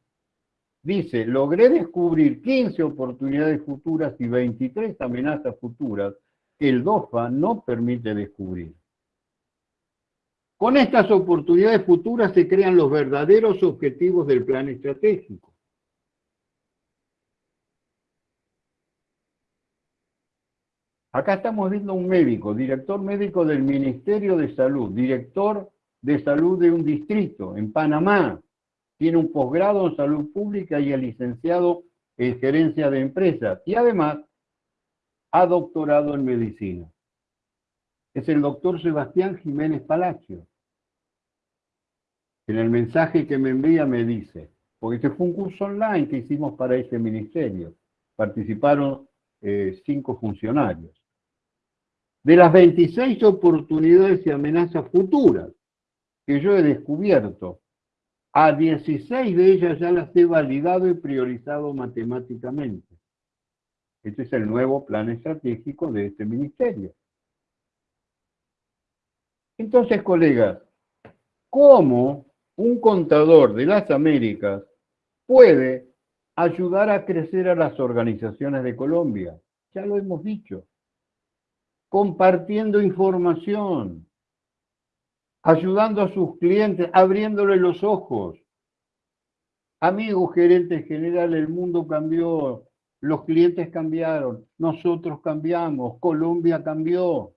B: dice, logré descubrir 15 oportunidades futuras y 23 amenazas futuras que el DOFA no permite descubrir. Con estas oportunidades futuras se crean los verdaderos objetivos del plan estratégico. Acá estamos viendo un médico, director médico del Ministerio de Salud, director de salud de un distrito en Panamá. Tiene un posgrado en salud pública y es licenciado en gerencia de empresas. Y además ha doctorado en medicina. Es el doctor Sebastián Jiménez Palacio. En el mensaje que me envía me dice, porque este fue un curso online que hicimos para ese ministerio. Participaron eh, cinco funcionarios. De las 26 oportunidades y amenazas futuras que yo he descubierto, a 16 de ellas ya las he validado y priorizado matemáticamente. Este es el nuevo plan estratégico de este ministerio. Entonces, colegas, ¿cómo un contador de las Américas puede ayudar a crecer a las organizaciones de Colombia? Ya lo hemos dicho compartiendo información, ayudando a sus clientes, abriéndole los ojos. Amigo gerente general, el mundo cambió, los clientes cambiaron, nosotros cambiamos, Colombia cambió.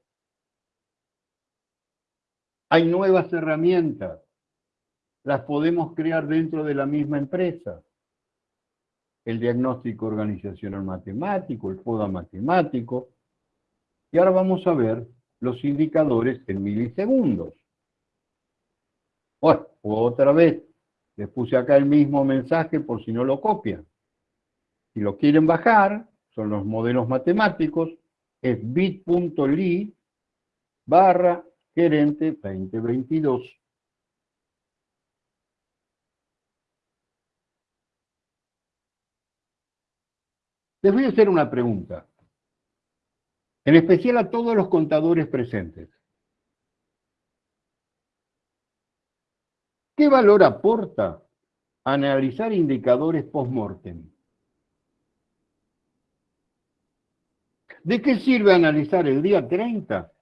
B: Hay nuevas herramientas, las podemos crear dentro de la misma empresa. El diagnóstico organizacional matemático, el FODA matemático, y ahora vamos a ver los indicadores en milisegundos. Bueno, otra vez, les puse acá el mismo mensaje por si no lo copian. Si lo quieren bajar, son los modelos matemáticos, es bit.ly barra gerente 2022. Les voy a hacer una pregunta en especial a todos los contadores presentes. ¿Qué valor aporta analizar indicadores post-mortem? ¿De qué sirve analizar el día 30?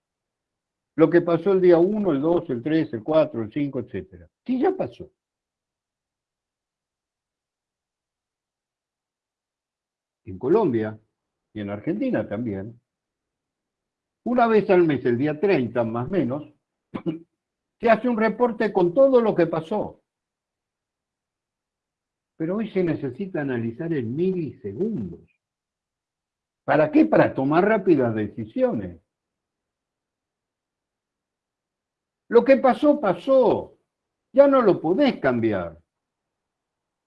B: Lo que pasó el día 1, el 2, el 3, el 4, el 5, etc. Sí, ya pasó. En Colombia y en Argentina también, una vez al mes, el día 30 más o menos, se hace un reporte con todo lo que pasó. Pero hoy se necesita analizar en milisegundos. ¿Para qué? Para tomar rápidas decisiones. Lo que pasó, pasó. Ya no lo podés cambiar.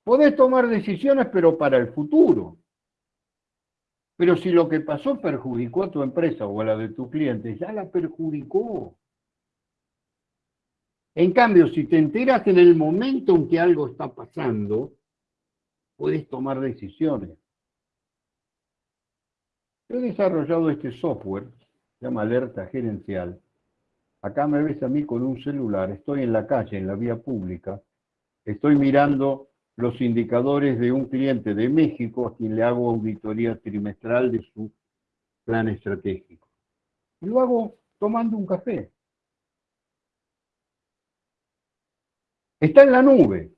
B: Podés tomar decisiones, pero para el futuro. Pero si lo que pasó perjudicó a tu empresa o a la de tu cliente, ya la perjudicó. En cambio, si te enteras en el momento en que algo está pasando, puedes tomar decisiones. He desarrollado este software, se llama Alerta Gerencial. Acá me ves a mí con un celular, estoy en la calle, en la vía pública, estoy mirando los indicadores de un cliente de México a quien le hago auditoría trimestral de su plan estratégico. Y lo hago tomando un café. Está en la nube.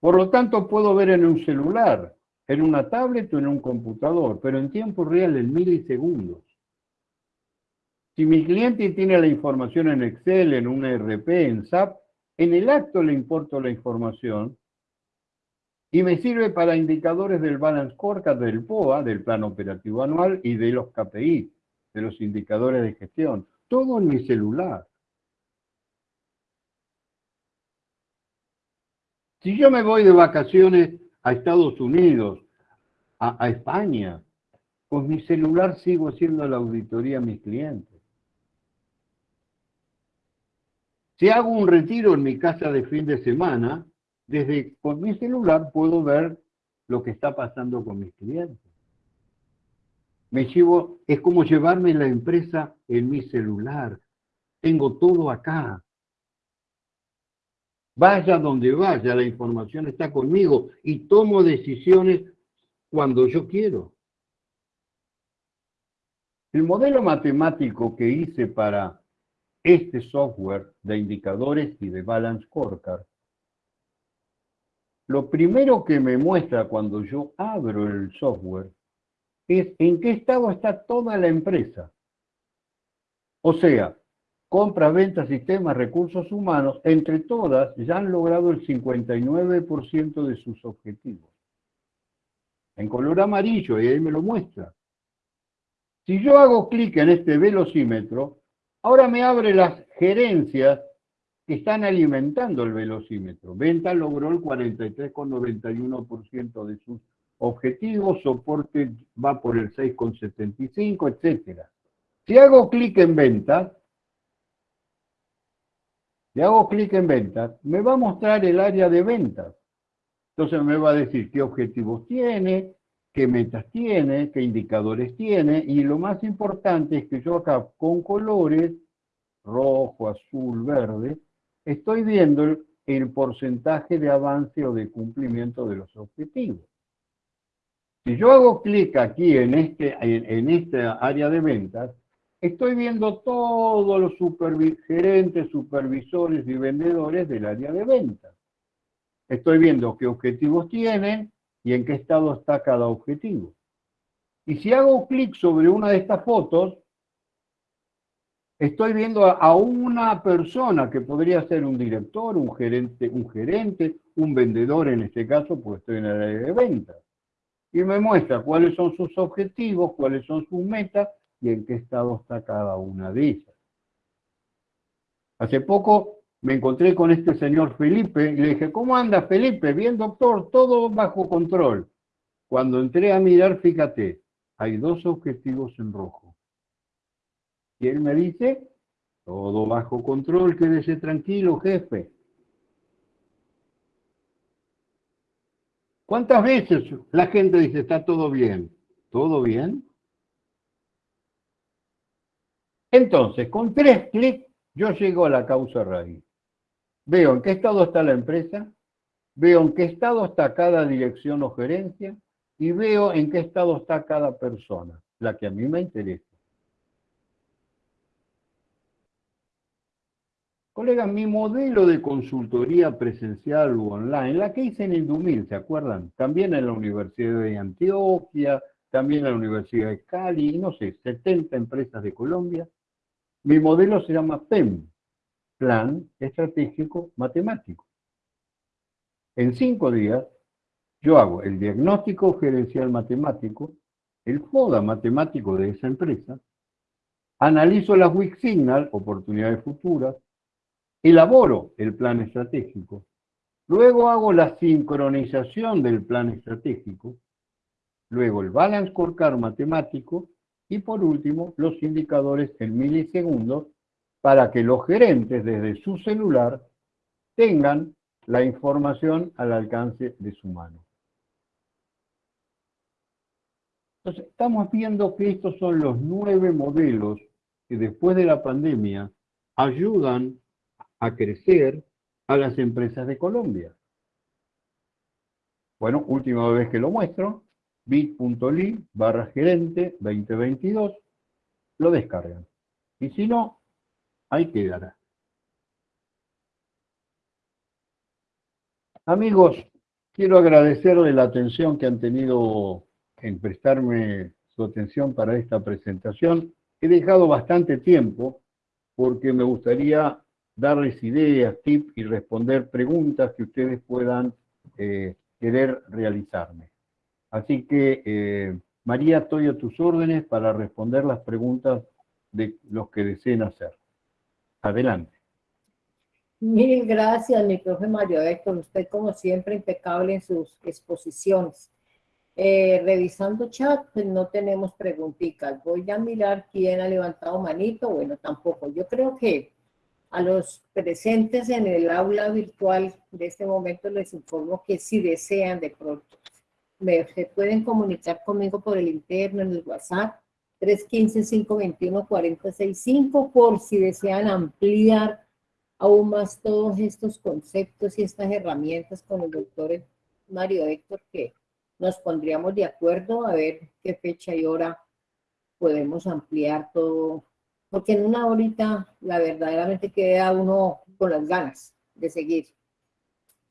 B: Por lo tanto, puedo ver en un celular, en una tablet o en un computador, pero en tiempo real, en milisegundos. Si mi cliente tiene la información en Excel, en un ERP, en SAP, en el acto le importo la información y me sirve para indicadores del Balance Scorecard, del POA, del Plan Operativo Anual y de los KPI, de los indicadores de gestión. Todo en mi celular. Si yo me voy de vacaciones a Estados Unidos, a, a España, con mi celular sigo haciendo la auditoría a mis clientes. Si hago un retiro en mi casa de fin de semana, desde con mi celular puedo ver lo que está pasando con mis clientes. Me llevo, es como llevarme la empresa en mi celular. Tengo todo acá. Vaya donde vaya, la información está conmigo y tomo decisiones cuando yo quiero. El modelo matemático que hice para este software de indicadores y de Balance Scorecard lo primero que me muestra cuando yo abro el software es en qué estado está toda la empresa. O sea, compra, venta, sistemas, recursos humanos, entre todas ya han logrado el 59% de sus objetivos. En color amarillo, y ahí me lo muestra. Si yo hago clic en este velocímetro, ahora me abre las gerencias están alimentando el velocímetro. Venta logró el 43,91% de sus objetivos, soporte va por el 6,75, etc. Si hago clic en ventas, si hago clic en ventas, me va a mostrar el área de ventas. Entonces me va a decir qué objetivos tiene, qué metas tiene, qué indicadores tiene, y lo más importante es que yo acá con colores, rojo, azul, verde, estoy viendo el, porcentaje de avance o de cumplimiento de los objetivos. Si yo hago clic aquí en, este, en, esta área de ventas, estoy viendo todos los gerentes, supervisores y vendedores del área de ventas. Estoy viendo qué objetivos tienen y en qué estado está cada objetivo. Y si hago clic sobre una de estas fotos, estoy viendo a, una persona que podría ser un director, un gerente, un gerente, un vendedor en este caso, pues estoy en el área de ventas. Y me muestra cuáles son sus objetivos, cuáles son sus metas y en qué estado está cada una de ellas. Hace poco me encontré con este señor Felipe y le dije, ¿cómo anda Felipe? Bien, doctor, todo bajo control. Cuando entré a mirar, fíjate, hay dos objetivos en rojo. Y él me dice, todo bajo control, quédese tranquilo, jefe. ¿Cuántas veces la gente dice, está todo bien? ¿Todo bien? Entonces, con tres clics, yo llego a la causa raíz. Veo en qué estado está la empresa, veo en qué estado está cada dirección o gerencia, y veo en qué estado está cada persona, la que a mí me interesa. Colega, mi modelo de consultoría presencial u online, la que hice en Indumil, ¿se acuerdan? También en la Universidad de Antioquia, también en la Universidad de Cali, no sé, 70 empresas de Colombia. Mi modelo se llama PEM, Plan Estratégico Matemático. En cinco días, yo hago el diagnóstico gerencial matemático, el FODA matemático de esa empresa, analizo las weak signal, oportunidades futuras, elaboro el plan estratégico, luego hago la sincronización del plan estratégico, luego el balance scorecard matemático y por último los indicadores en milisegundos para que los gerentes desde su celular tengan la información al alcance de su mano. Entonces, estamos viendo que estos son los nueve modelos que después de la pandemia ayudan a crecer a las empresas de Colombia. Bueno, última vez que lo muestro, bit.ly barra gerente 2022, lo descargan. Y si no, ahí quedará. Amigos, quiero agradecerle la atención que han tenido en prestarme su atención para esta presentación. He dejado bastante tiempo porque me gustaría darles ideas, tips y responder preguntas que ustedes puedan eh, querer realizarme. Así que, eh, María, estoy a tus órdenes para responder las preguntas de los que deseen hacer. Adelante.
A: Mil gracias, mi profe Mario Héctor. Usted, como siempre, impecable en sus exposiciones. Eh, revisando chat, pues no tenemos preguntitas. Voy a mirar quién ha levantado manito. Bueno, tampoco. Yo creo que a los presentes en el aula virtual de este momento les informo que si desean de pronto, se pueden comunicar conmigo por el interno en el WhatsApp 315-521-4065 por si desean ampliar aún más todos estos conceptos y estas herramientas con el doctor Mario Héctor que nos pondríamos de acuerdo a ver qué fecha y hora podemos ampliar todo, porque en una horita la verdaderamente queda uno con las ganas de seguir.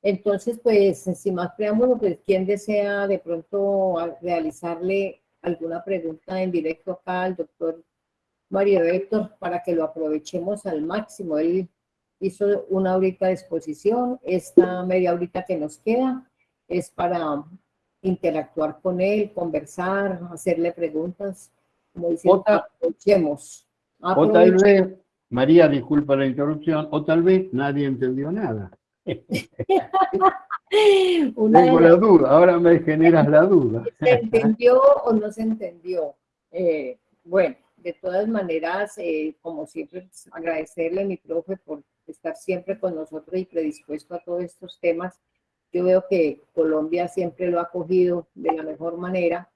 A: Entonces, pues, sin más preámbulo, pues, ¿quién desea de pronto realizarle alguna pregunta en directo acá al doctor Mario Héctor para que lo aprovechemos al máximo? Él hizo una horita de exposición, esta media horita que nos queda es para interactuar con él, conversar, hacerle preguntas, como diciendo, aprovechemos.
B: O tal vez, María, disculpa la interrupción, o tal vez nadie entendió nada. Tengo la duda, ahora me generas la duda.
A: ¿Se entendió o no se entendió? Eh, bueno, de todas maneras, eh, como siempre, pues, agradecerle a mi profe por estar siempre con nosotros y predispuesto a todos estos temas yo veo que Colombia siempre lo ha cogido de la mejor manera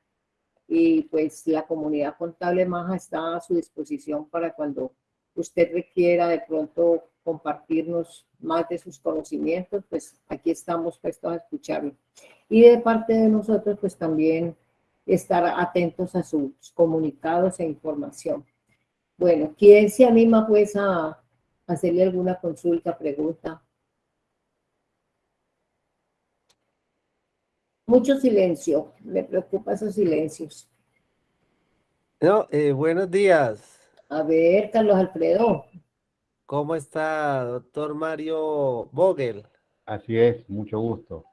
A: y pues la comunidad contable Maja está a su disposición para cuando usted requiera de pronto compartirnos más de sus conocimientos, pues aquí estamos prestos a escucharlo. Y de parte de nosotros, pues también estar atentos a sus comunicados e información. Bueno, ¿quién se anima pues a hacerle alguna consulta, pregunta? Mucho silencio, me preocupa esos silencios.
C: No, eh, buenos días.
A: A ver, Carlos Alfredo.
C: ¿Cómo está, doctor Mario Vogel?
B: Así es, mucho gusto.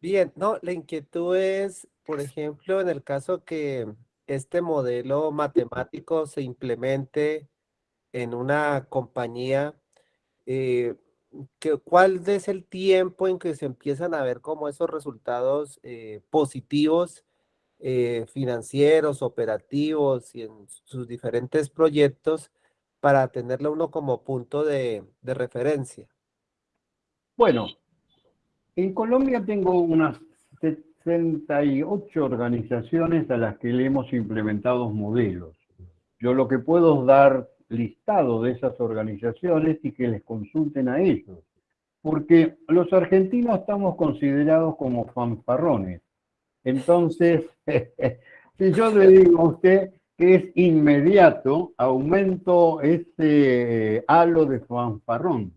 C: Bien, no, la inquietud es, por ejemplo, en el caso que este modelo matemático se implemente en una compañía, eh, ¿cuál es el tiempo en que se empiezan a ver como esos resultados eh, positivos eh, financieros, operativos y en sus diferentes proyectos para tenerlo uno como punto de, referencia?
B: Bueno, en Colombia tengo unas 68 organizaciones a las que le hemos implementado modelos. Yo lo que puedo dar listado de esas organizaciones y que les consulten a ellos. Porque los argentinos estamos considerados como fanfarrones. Entonces, si yo le digo a usted que es inmediato, aumento ese halo de fanfarrón.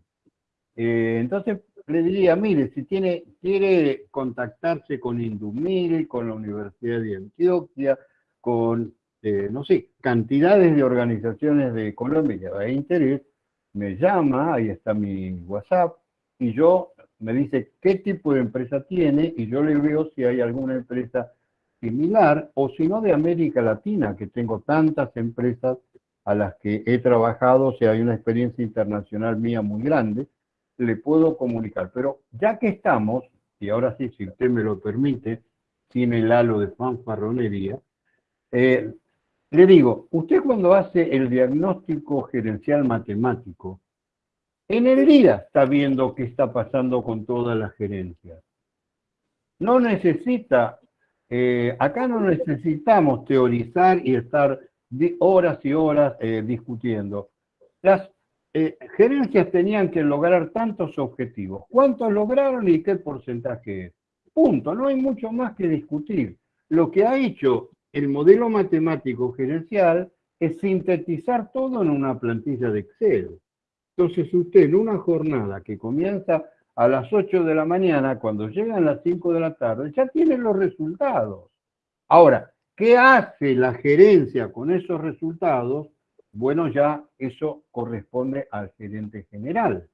B: Eh, entonces le diría, mire, si tiene, quiere contactarse con Indumil, con la Universidad de Antioquia, con este, no sé, cantidades de organizaciones de Colombia de interés, me llama, ahí está mi WhatsApp, y yo me dice qué tipo de empresa tiene, y yo le veo si hay alguna empresa similar, o si no de América Latina, que tengo tantas empresas a las que he trabajado, si hay una experiencia internacional mía muy grande, le puedo comunicar. Pero ya que estamos, y ahora sí, si usted me lo permite, sin el halo de fanfarronería, eh, le digo, usted cuando hace el diagnóstico gerencial matemático, en el día está viendo qué está pasando con todas las gerencias. No necesita eh, acá no necesitamos teorizar y estar horas y horas eh, discutiendo. Las eh, gerencias tenían que lograr tantos objetivos. ¿Cuántos lograron y qué porcentaje es? Punto, no hay mucho más que discutir. Lo que ha hecho el modelo matemático gerencial es sintetizar todo en una plantilla de Excel. Entonces usted en una jornada que comienza a las 8 de la mañana, cuando llegan las 5 de la tarde, ya tiene los resultados. Ahora, ¿qué hace la gerencia con esos resultados? Bueno, ya eso corresponde al gerente general.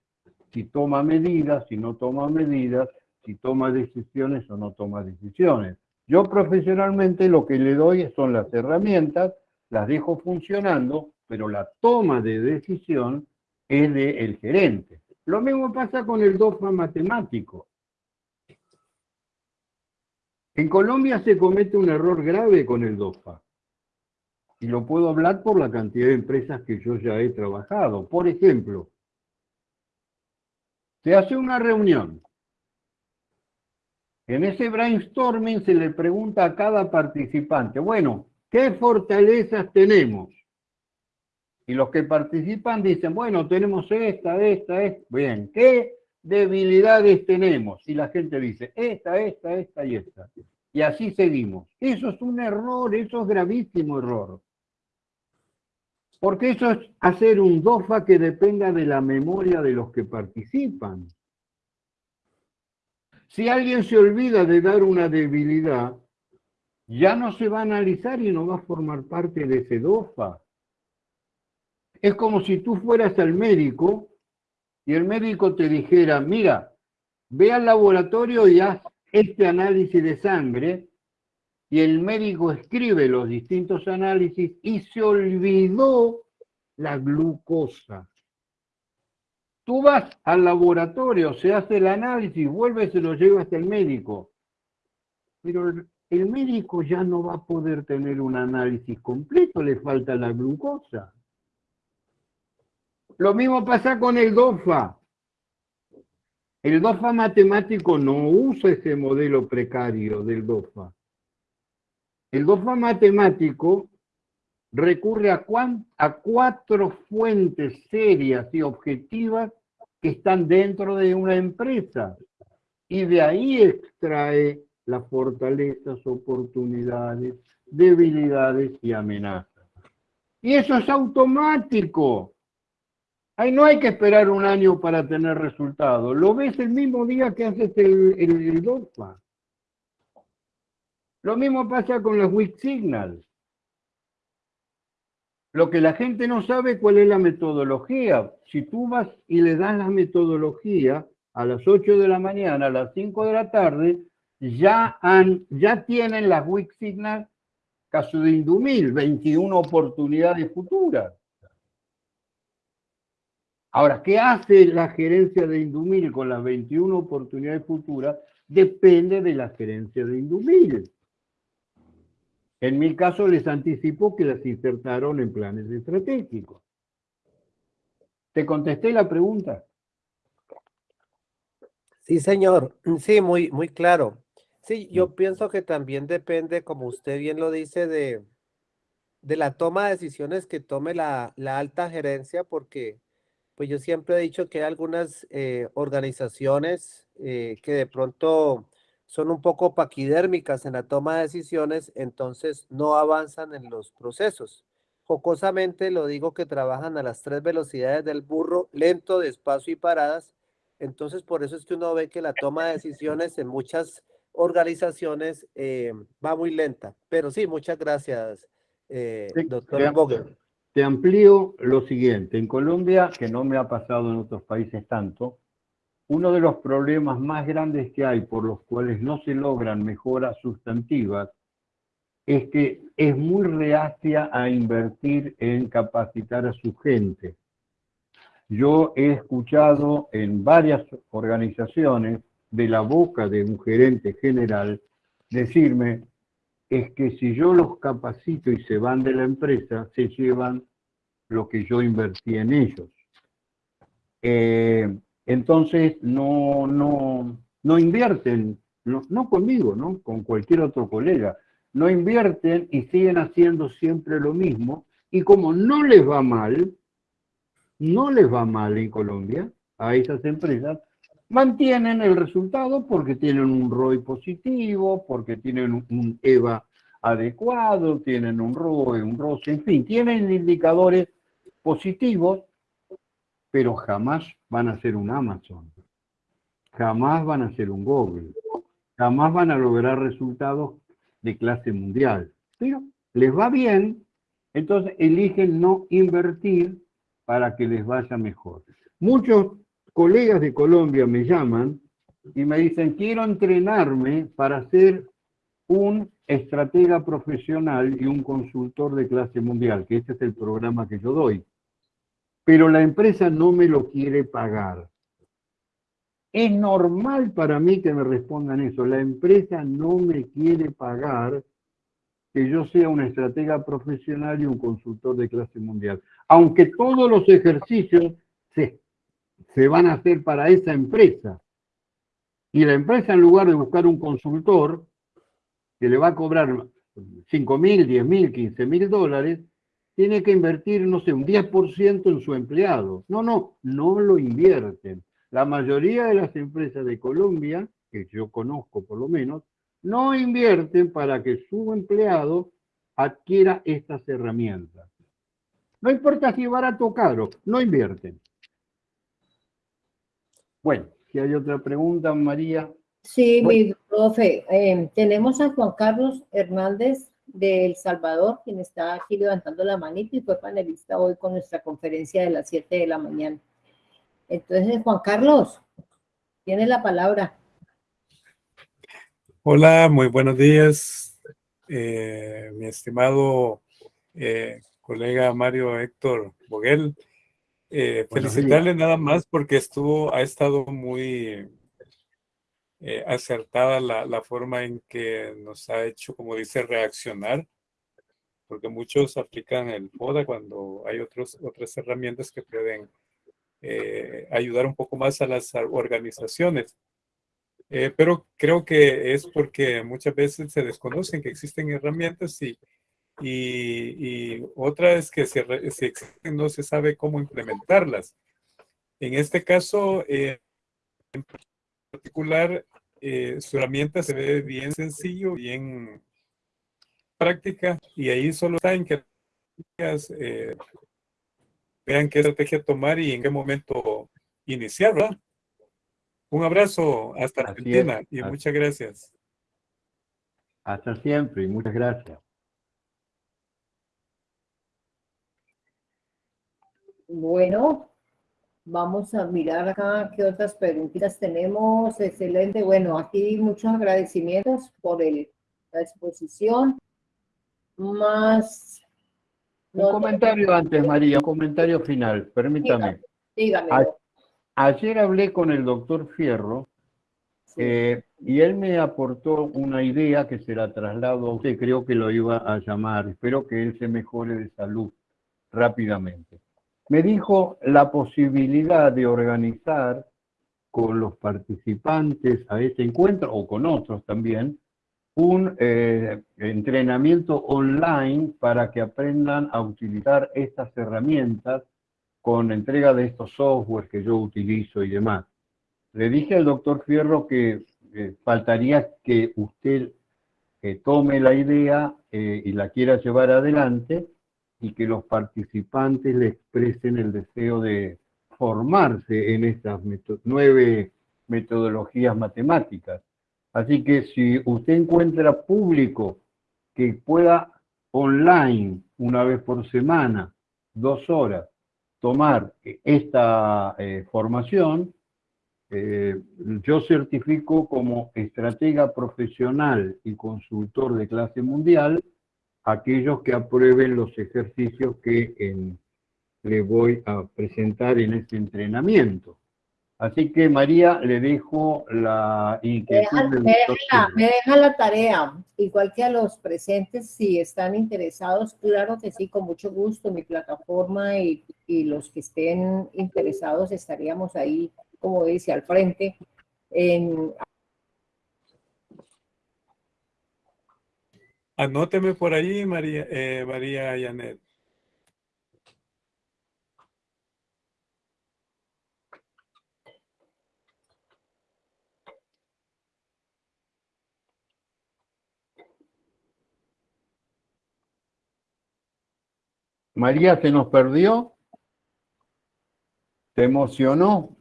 B: Si toma medidas, si no toma medidas, si toma decisiones o no toma decisiones. Yo profesionalmente lo que le doy son las herramientas, las dejo funcionando, pero la toma de decisión es del gerente. Lo mismo pasa con el DOFA matemático. En Colombia se comete un error grave con el DOFA. Y lo puedo hablar por la cantidad de empresas que yo ya he trabajado. Por ejemplo, se hace una reunión en ese brainstorming se le pregunta a cada participante, bueno, ¿qué fortalezas tenemos? Y los que participan dicen, bueno, tenemos esta, esta, esta. Bien, ¿qué debilidades tenemos? Y la gente dice, esta, esta, esta y esta. Y así seguimos. Eso es un error, eso es gravísimo error. Porque eso es hacer un DOFA que dependa de la memoria de los que participan. Si alguien se olvida de dar una debilidad, ya no se va a analizar y no va a formar parte de ese DOFA. Es como si tú fueras al médico y el médico te dijera, mira, ve al laboratorio y haz este análisis de sangre, y el médico escribe los distintos análisis y se olvidó la glucosa. Tú vas al laboratorio, se hace el análisis, vuelve y se lo lleva hasta el médico. Pero el médico ya no va a poder tener un análisis completo, le falta la glucosa. Lo mismo pasa con el DOFA. El DOFA matemático no usa ese modelo precario del DOFA. El DOFA matemático recurre a, a cuatro fuentes serias y objetivas que están dentro de una empresa. Y de ahí extrae las fortalezas, oportunidades, debilidades y amenazas. Y eso es automático. Ahí no hay que esperar un año para tener resultados. Lo ves el mismo día que haces el, el. Lo mismo pasa con las weak signals. Lo que la gente no sabe cuál es la metodología. Si tú vas y le das la metodología a las 8 de la mañana, a las 5 de la tarde, ya, han, ya tienen las weak signal caso de Indumil, 21 oportunidades futuras. Ahora, ¿qué hace la gerencia de Indumil con las 21 oportunidades futuras? Depende de la gerencia de Indumil. En mi caso les anticipo que las insertaron en planes estratégicos. ¿Te contesté la pregunta?
C: Sí, señor. Sí, muy, muy claro. Sí, yo pienso que también depende, como usted bien lo dice, de, de la toma de decisiones que tome la, la alta gerencia, porque pues yo siempre he dicho que hay algunas eh, organizaciones eh, que de pronto son un poco paquidérmicas en la toma de decisiones, entonces no avanzan en los procesos. Jocosamente lo digo que trabajan a las tres velocidades del burro, lento, despacio y paradas. Entonces por eso es que uno ve que la toma de decisiones en muchas organizaciones eh, va muy lenta. Pero sí, muchas gracias, eh, doctor Boger.
B: Te amplío lo siguiente. En Colombia, que no me ha pasado en otros países tanto, uno de los problemas más grandes que hay por los cuales no se logran mejoras sustantivas es que es muy reacia a invertir en capacitar a su gente. Yo he escuchado en varias organizaciones de la boca de un gerente general decirme es que si yo los capacito y se van de la empresa, se llevan lo que yo invertí en ellos. Eh, entonces no, no, no invierten no, no conmigo, ¿no? Con cualquier otro colega. No invierten y siguen haciendo siempre lo mismo. Y como no les va mal, no les va mal en Colombia a esas empresas, mantienen el resultado porque tienen un ROI positivo, porque tienen un EVA adecuado, tienen un ROE, un ROS, en fin, tienen indicadores positivos, pero jamás van a ser un Amazon, jamás van a ser un Google, jamás van a lograr resultados de clase mundial. Pero les va bien, entonces eligen no invertir para que les vaya mejor. Muchos colegas de Colombia me llaman y me dicen, quiero entrenarme para ser un estratega profesional y un consultor de clase mundial, que este es el programa que yo doy. Pero la empresa no me lo quiere pagar. Es normal para mí que me respondan eso. La empresa no me quiere pagar que yo sea una estratega profesional y un consultor de clase mundial. Aunque todos los ejercicios se, se van a hacer para esa empresa. Y la empresa, en lugar de buscar un consultor, que le va a cobrar 5 mil, 10 mil, 15 mil dólares, tiene que invertir, no sé, un 10% en su empleado. No, no, no lo invierten. La mayoría de las empresas de Colombia, que yo conozco por lo menos, no invierten para que su empleado adquiera estas herramientas. No importa si barato o caro, no invierten. Bueno, si hay otra pregunta, María.
A: Sí, mi profe, em, tenemos a Juan Carlos Hernández de El Salvador, quien está aquí levantando la manita y fue panelista hoy con nuestra conferencia de las 7 de la mañana. Entonces, Juan Carlos, tiene la palabra.
D: Hola, muy buenos días, eh, mi estimado eh, colega Mario Héctor Boguel. Eh, felicitarle nada más porque estuvo, ha estado muy eh, acertada la, la, forma en que nos ha hecho, como dice, reaccionar, porque muchos aplican el FODA cuando hay otros, otras herramientas que pueden eh, ayudar un poco más a las organizaciones. Eh, pero creo que es porque muchas veces se desconocen que existen herramientas y, y, y otra es que si, si, existen no se sabe cómo implementarlas. En este caso, eh, particular, eh, su herramienta se ve bien sencillo, bien práctica, y ahí solo está en que eh, vean qué estrategia tomar y en qué momento iniciar, ¿verdad? Un abrazo hasta Argentina y muchas gracias.
B: Hasta siempre y muchas gracias.
A: Bueno, Vamos a mirar acá qué otras preguntas tenemos. Excelente. Bueno, aquí muchos agradecimientos por el, la exposición. Más...
B: Un comentario antes, María, un comentario final. Permítame.
A: Dígame.
B: ayer hablé con el doctor Fierro eh, y él me aportó una idea que se la traslado a usted. Creo que lo iba a llamar. Espero que él se mejore de salud rápidamente me dijo la posibilidad de organizar con los participantes a este encuentro, o con otros también, un eh, entrenamiento online para que aprendan a utilizar estas herramientas con entrega de estos softwares que yo utilizo y demás. Le dije al doctor Fierro que eh, faltaría que usted eh, tome la idea y la quiera llevar adelante y que los participantes le expresen el deseo de formarse en estas nueve metodologías matemáticas. Así que si usted encuentra público que pueda online, una vez por semana, dos horas, tomar esta eh, formación, eh, yo certifico como estratega profesional y consultor de clase mundial aquellos que aprueben los ejercicios que en, le voy a presentar en este entrenamiento. Así que María, le dejo la
A: inquietud. Me deja, me deja, la tarea, igual que a los presentes, si están interesados, claro que sí, con mucho gusto, mi plataforma y, y los que estén interesados estaríamos ahí, como dice, al frente, en
D: Anóteme por allí, María, eh, María Yanet.
B: María se nos perdió. Se emocionó.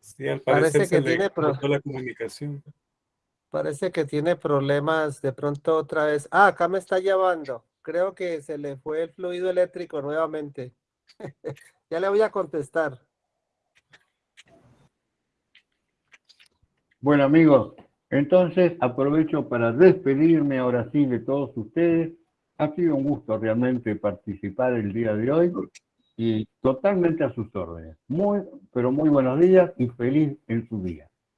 D: Sí, al
C: Parece
D: parecer se
C: que
D: le
C: tiene pro-
D: cortó la comunicación.
C: Parece que tiene problemas de pronto otra vez. Ah, acá me está llamando. Creo que se le fue el fluido eléctrico nuevamente. Ya le voy a contestar.
B: Bueno amigos, entonces aprovecho para despedirme ahora sí de todos ustedes. Ha sido un gusto realmente participar el día de hoy y totalmente a sus órdenes. Muy, pero muy buenos días y feliz en su día.